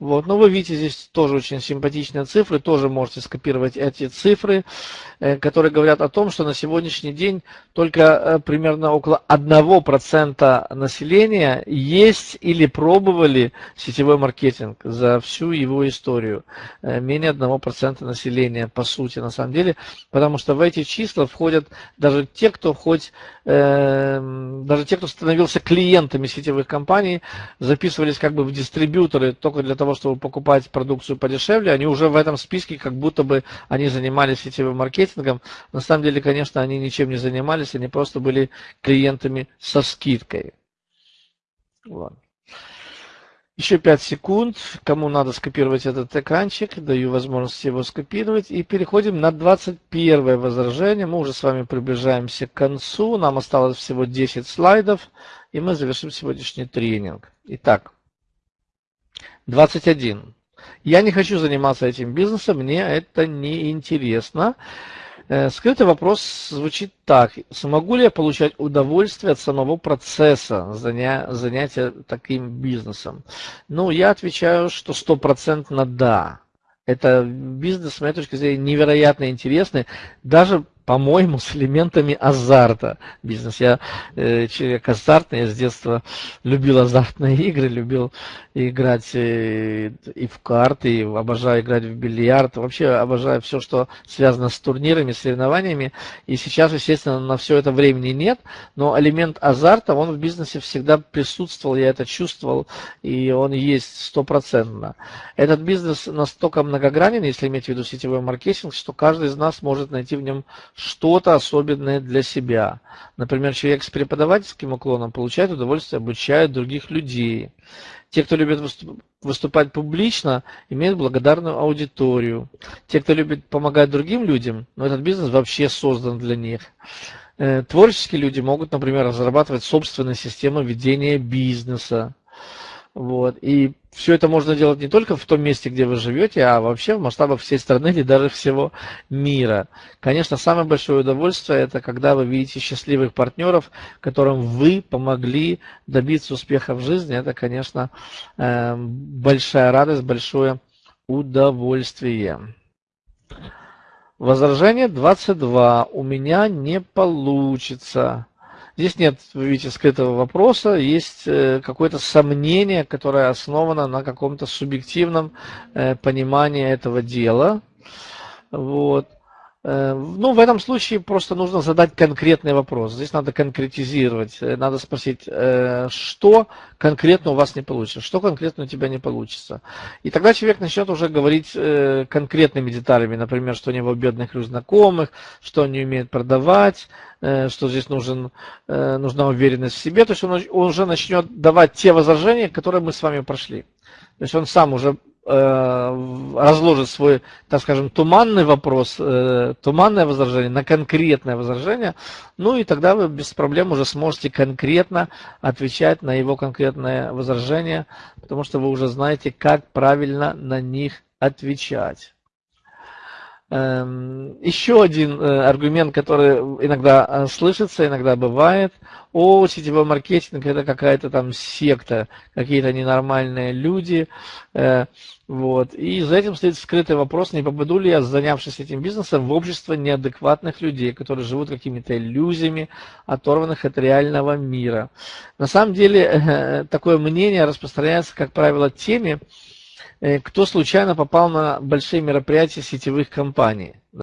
Вот. Но вы видите здесь тоже очень симпатичные цифры, тоже можете скопировать эти цифры, которые говорят о том, что на сегодняшний день только примерно около 1% населения есть или пробовали сетевой маркетинг за всю его историю. Менее 1% населения, по сути, на самом деле – потому что в эти числа входят даже те, кто хоть, э, даже те, кто становился клиентами сетевых компаний, записывались как бы в дистрибьюторы только для того, чтобы покупать продукцию подешевле, они уже в этом списке, как будто бы они занимались сетевым маркетингом. На самом деле, конечно, они ничем не занимались, они просто были клиентами со скидкой. Вот. Еще 5 секунд. Кому надо скопировать этот экранчик, даю возможность его скопировать. И переходим на 21 возражение. Мы уже с вами приближаемся к концу. Нам осталось всего 10 слайдов. И мы завершим сегодняшний тренинг. Итак, 21. Я не хочу заниматься этим бизнесом, мне это не интересно. Э, скрытый вопрос звучит так. Смогу ли я получать удовольствие от самого процесса заня... занятия таким бизнесом? Ну, я отвечаю, что стопроцентно да. Это бизнес, с моей точки зрения, невероятно интересный. Даже по-моему, с элементами азарта бизнес. Я э, человек азартный, я с детства любил азартные игры, любил играть э, и в карты, и обожаю играть в бильярд. Вообще обожаю все, что связано с турнирами, соревнованиями. И сейчас, естественно, на все это времени нет, но элемент азарта, он в бизнесе всегда присутствовал, я это чувствовал, и он есть стопроцентно. Этот бизнес настолько многогранен, если иметь в виду сетевой маркетинг, что каждый из нас может найти в нем что-то особенное для себя. Например, человек с преподавательским уклоном получает удовольствие, обучает других людей. Те, кто любит выступать публично, имеют благодарную аудиторию. Те, кто любит помогать другим людям, но этот бизнес вообще создан для них. Э, творческие люди могут, например, разрабатывать собственные системы ведения бизнеса. Вот. И все это можно делать не только в том месте, где вы живете, а вообще в масштабах всей страны или даже всего мира. Конечно, самое большое удовольствие это когда вы видите счастливых партнеров, которым вы помогли добиться успеха в жизни. Это, конечно, эм, большая радость, большое удовольствие. Возражение 22. У меня не получится. Здесь нет, вы видите, скрытого вопроса, есть э, какое-то сомнение, которое основано на каком-то субъективном э, понимании этого дела. Вот. Э, ну, в этом случае просто нужно задать конкретный вопрос. Здесь надо конкретизировать. Э, надо спросить, э, что конкретно у вас не получится, что конкретно у тебя не получится. И тогда человек начнет уже говорить конкретными деталями, например, что у него бедных ключ знакомых, что он не умеет продавать, что здесь нужен, нужна уверенность в себе. То есть он уже начнет давать те возражения, которые мы с вами прошли. То есть он сам уже Э, разложит свой, так скажем, туманный вопрос, э, туманное возражение на конкретное возражение, ну и тогда вы без проблем уже сможете конкретно отвечать на его конкретное возражение, потому что вы уже знаете, как правильно на них отвечать. Эм, еще один э, аргумент, который иногда э, слышится, иногда бывает, о, сетевой маркетинг это какая-то там секта, какие-то ненормальные люди. Э, вот. И за этим стоит скрытый вопрос, не попаду ли я, занявшись этим бизнесом, в общество неадекватных людей, которые живут какими-то иллюзиями, оторванных от реального мира. На самом деле, такое мнение распространяется, как правило, теми, Э, кто случайно попал на большие мероприятия сетевых компаний.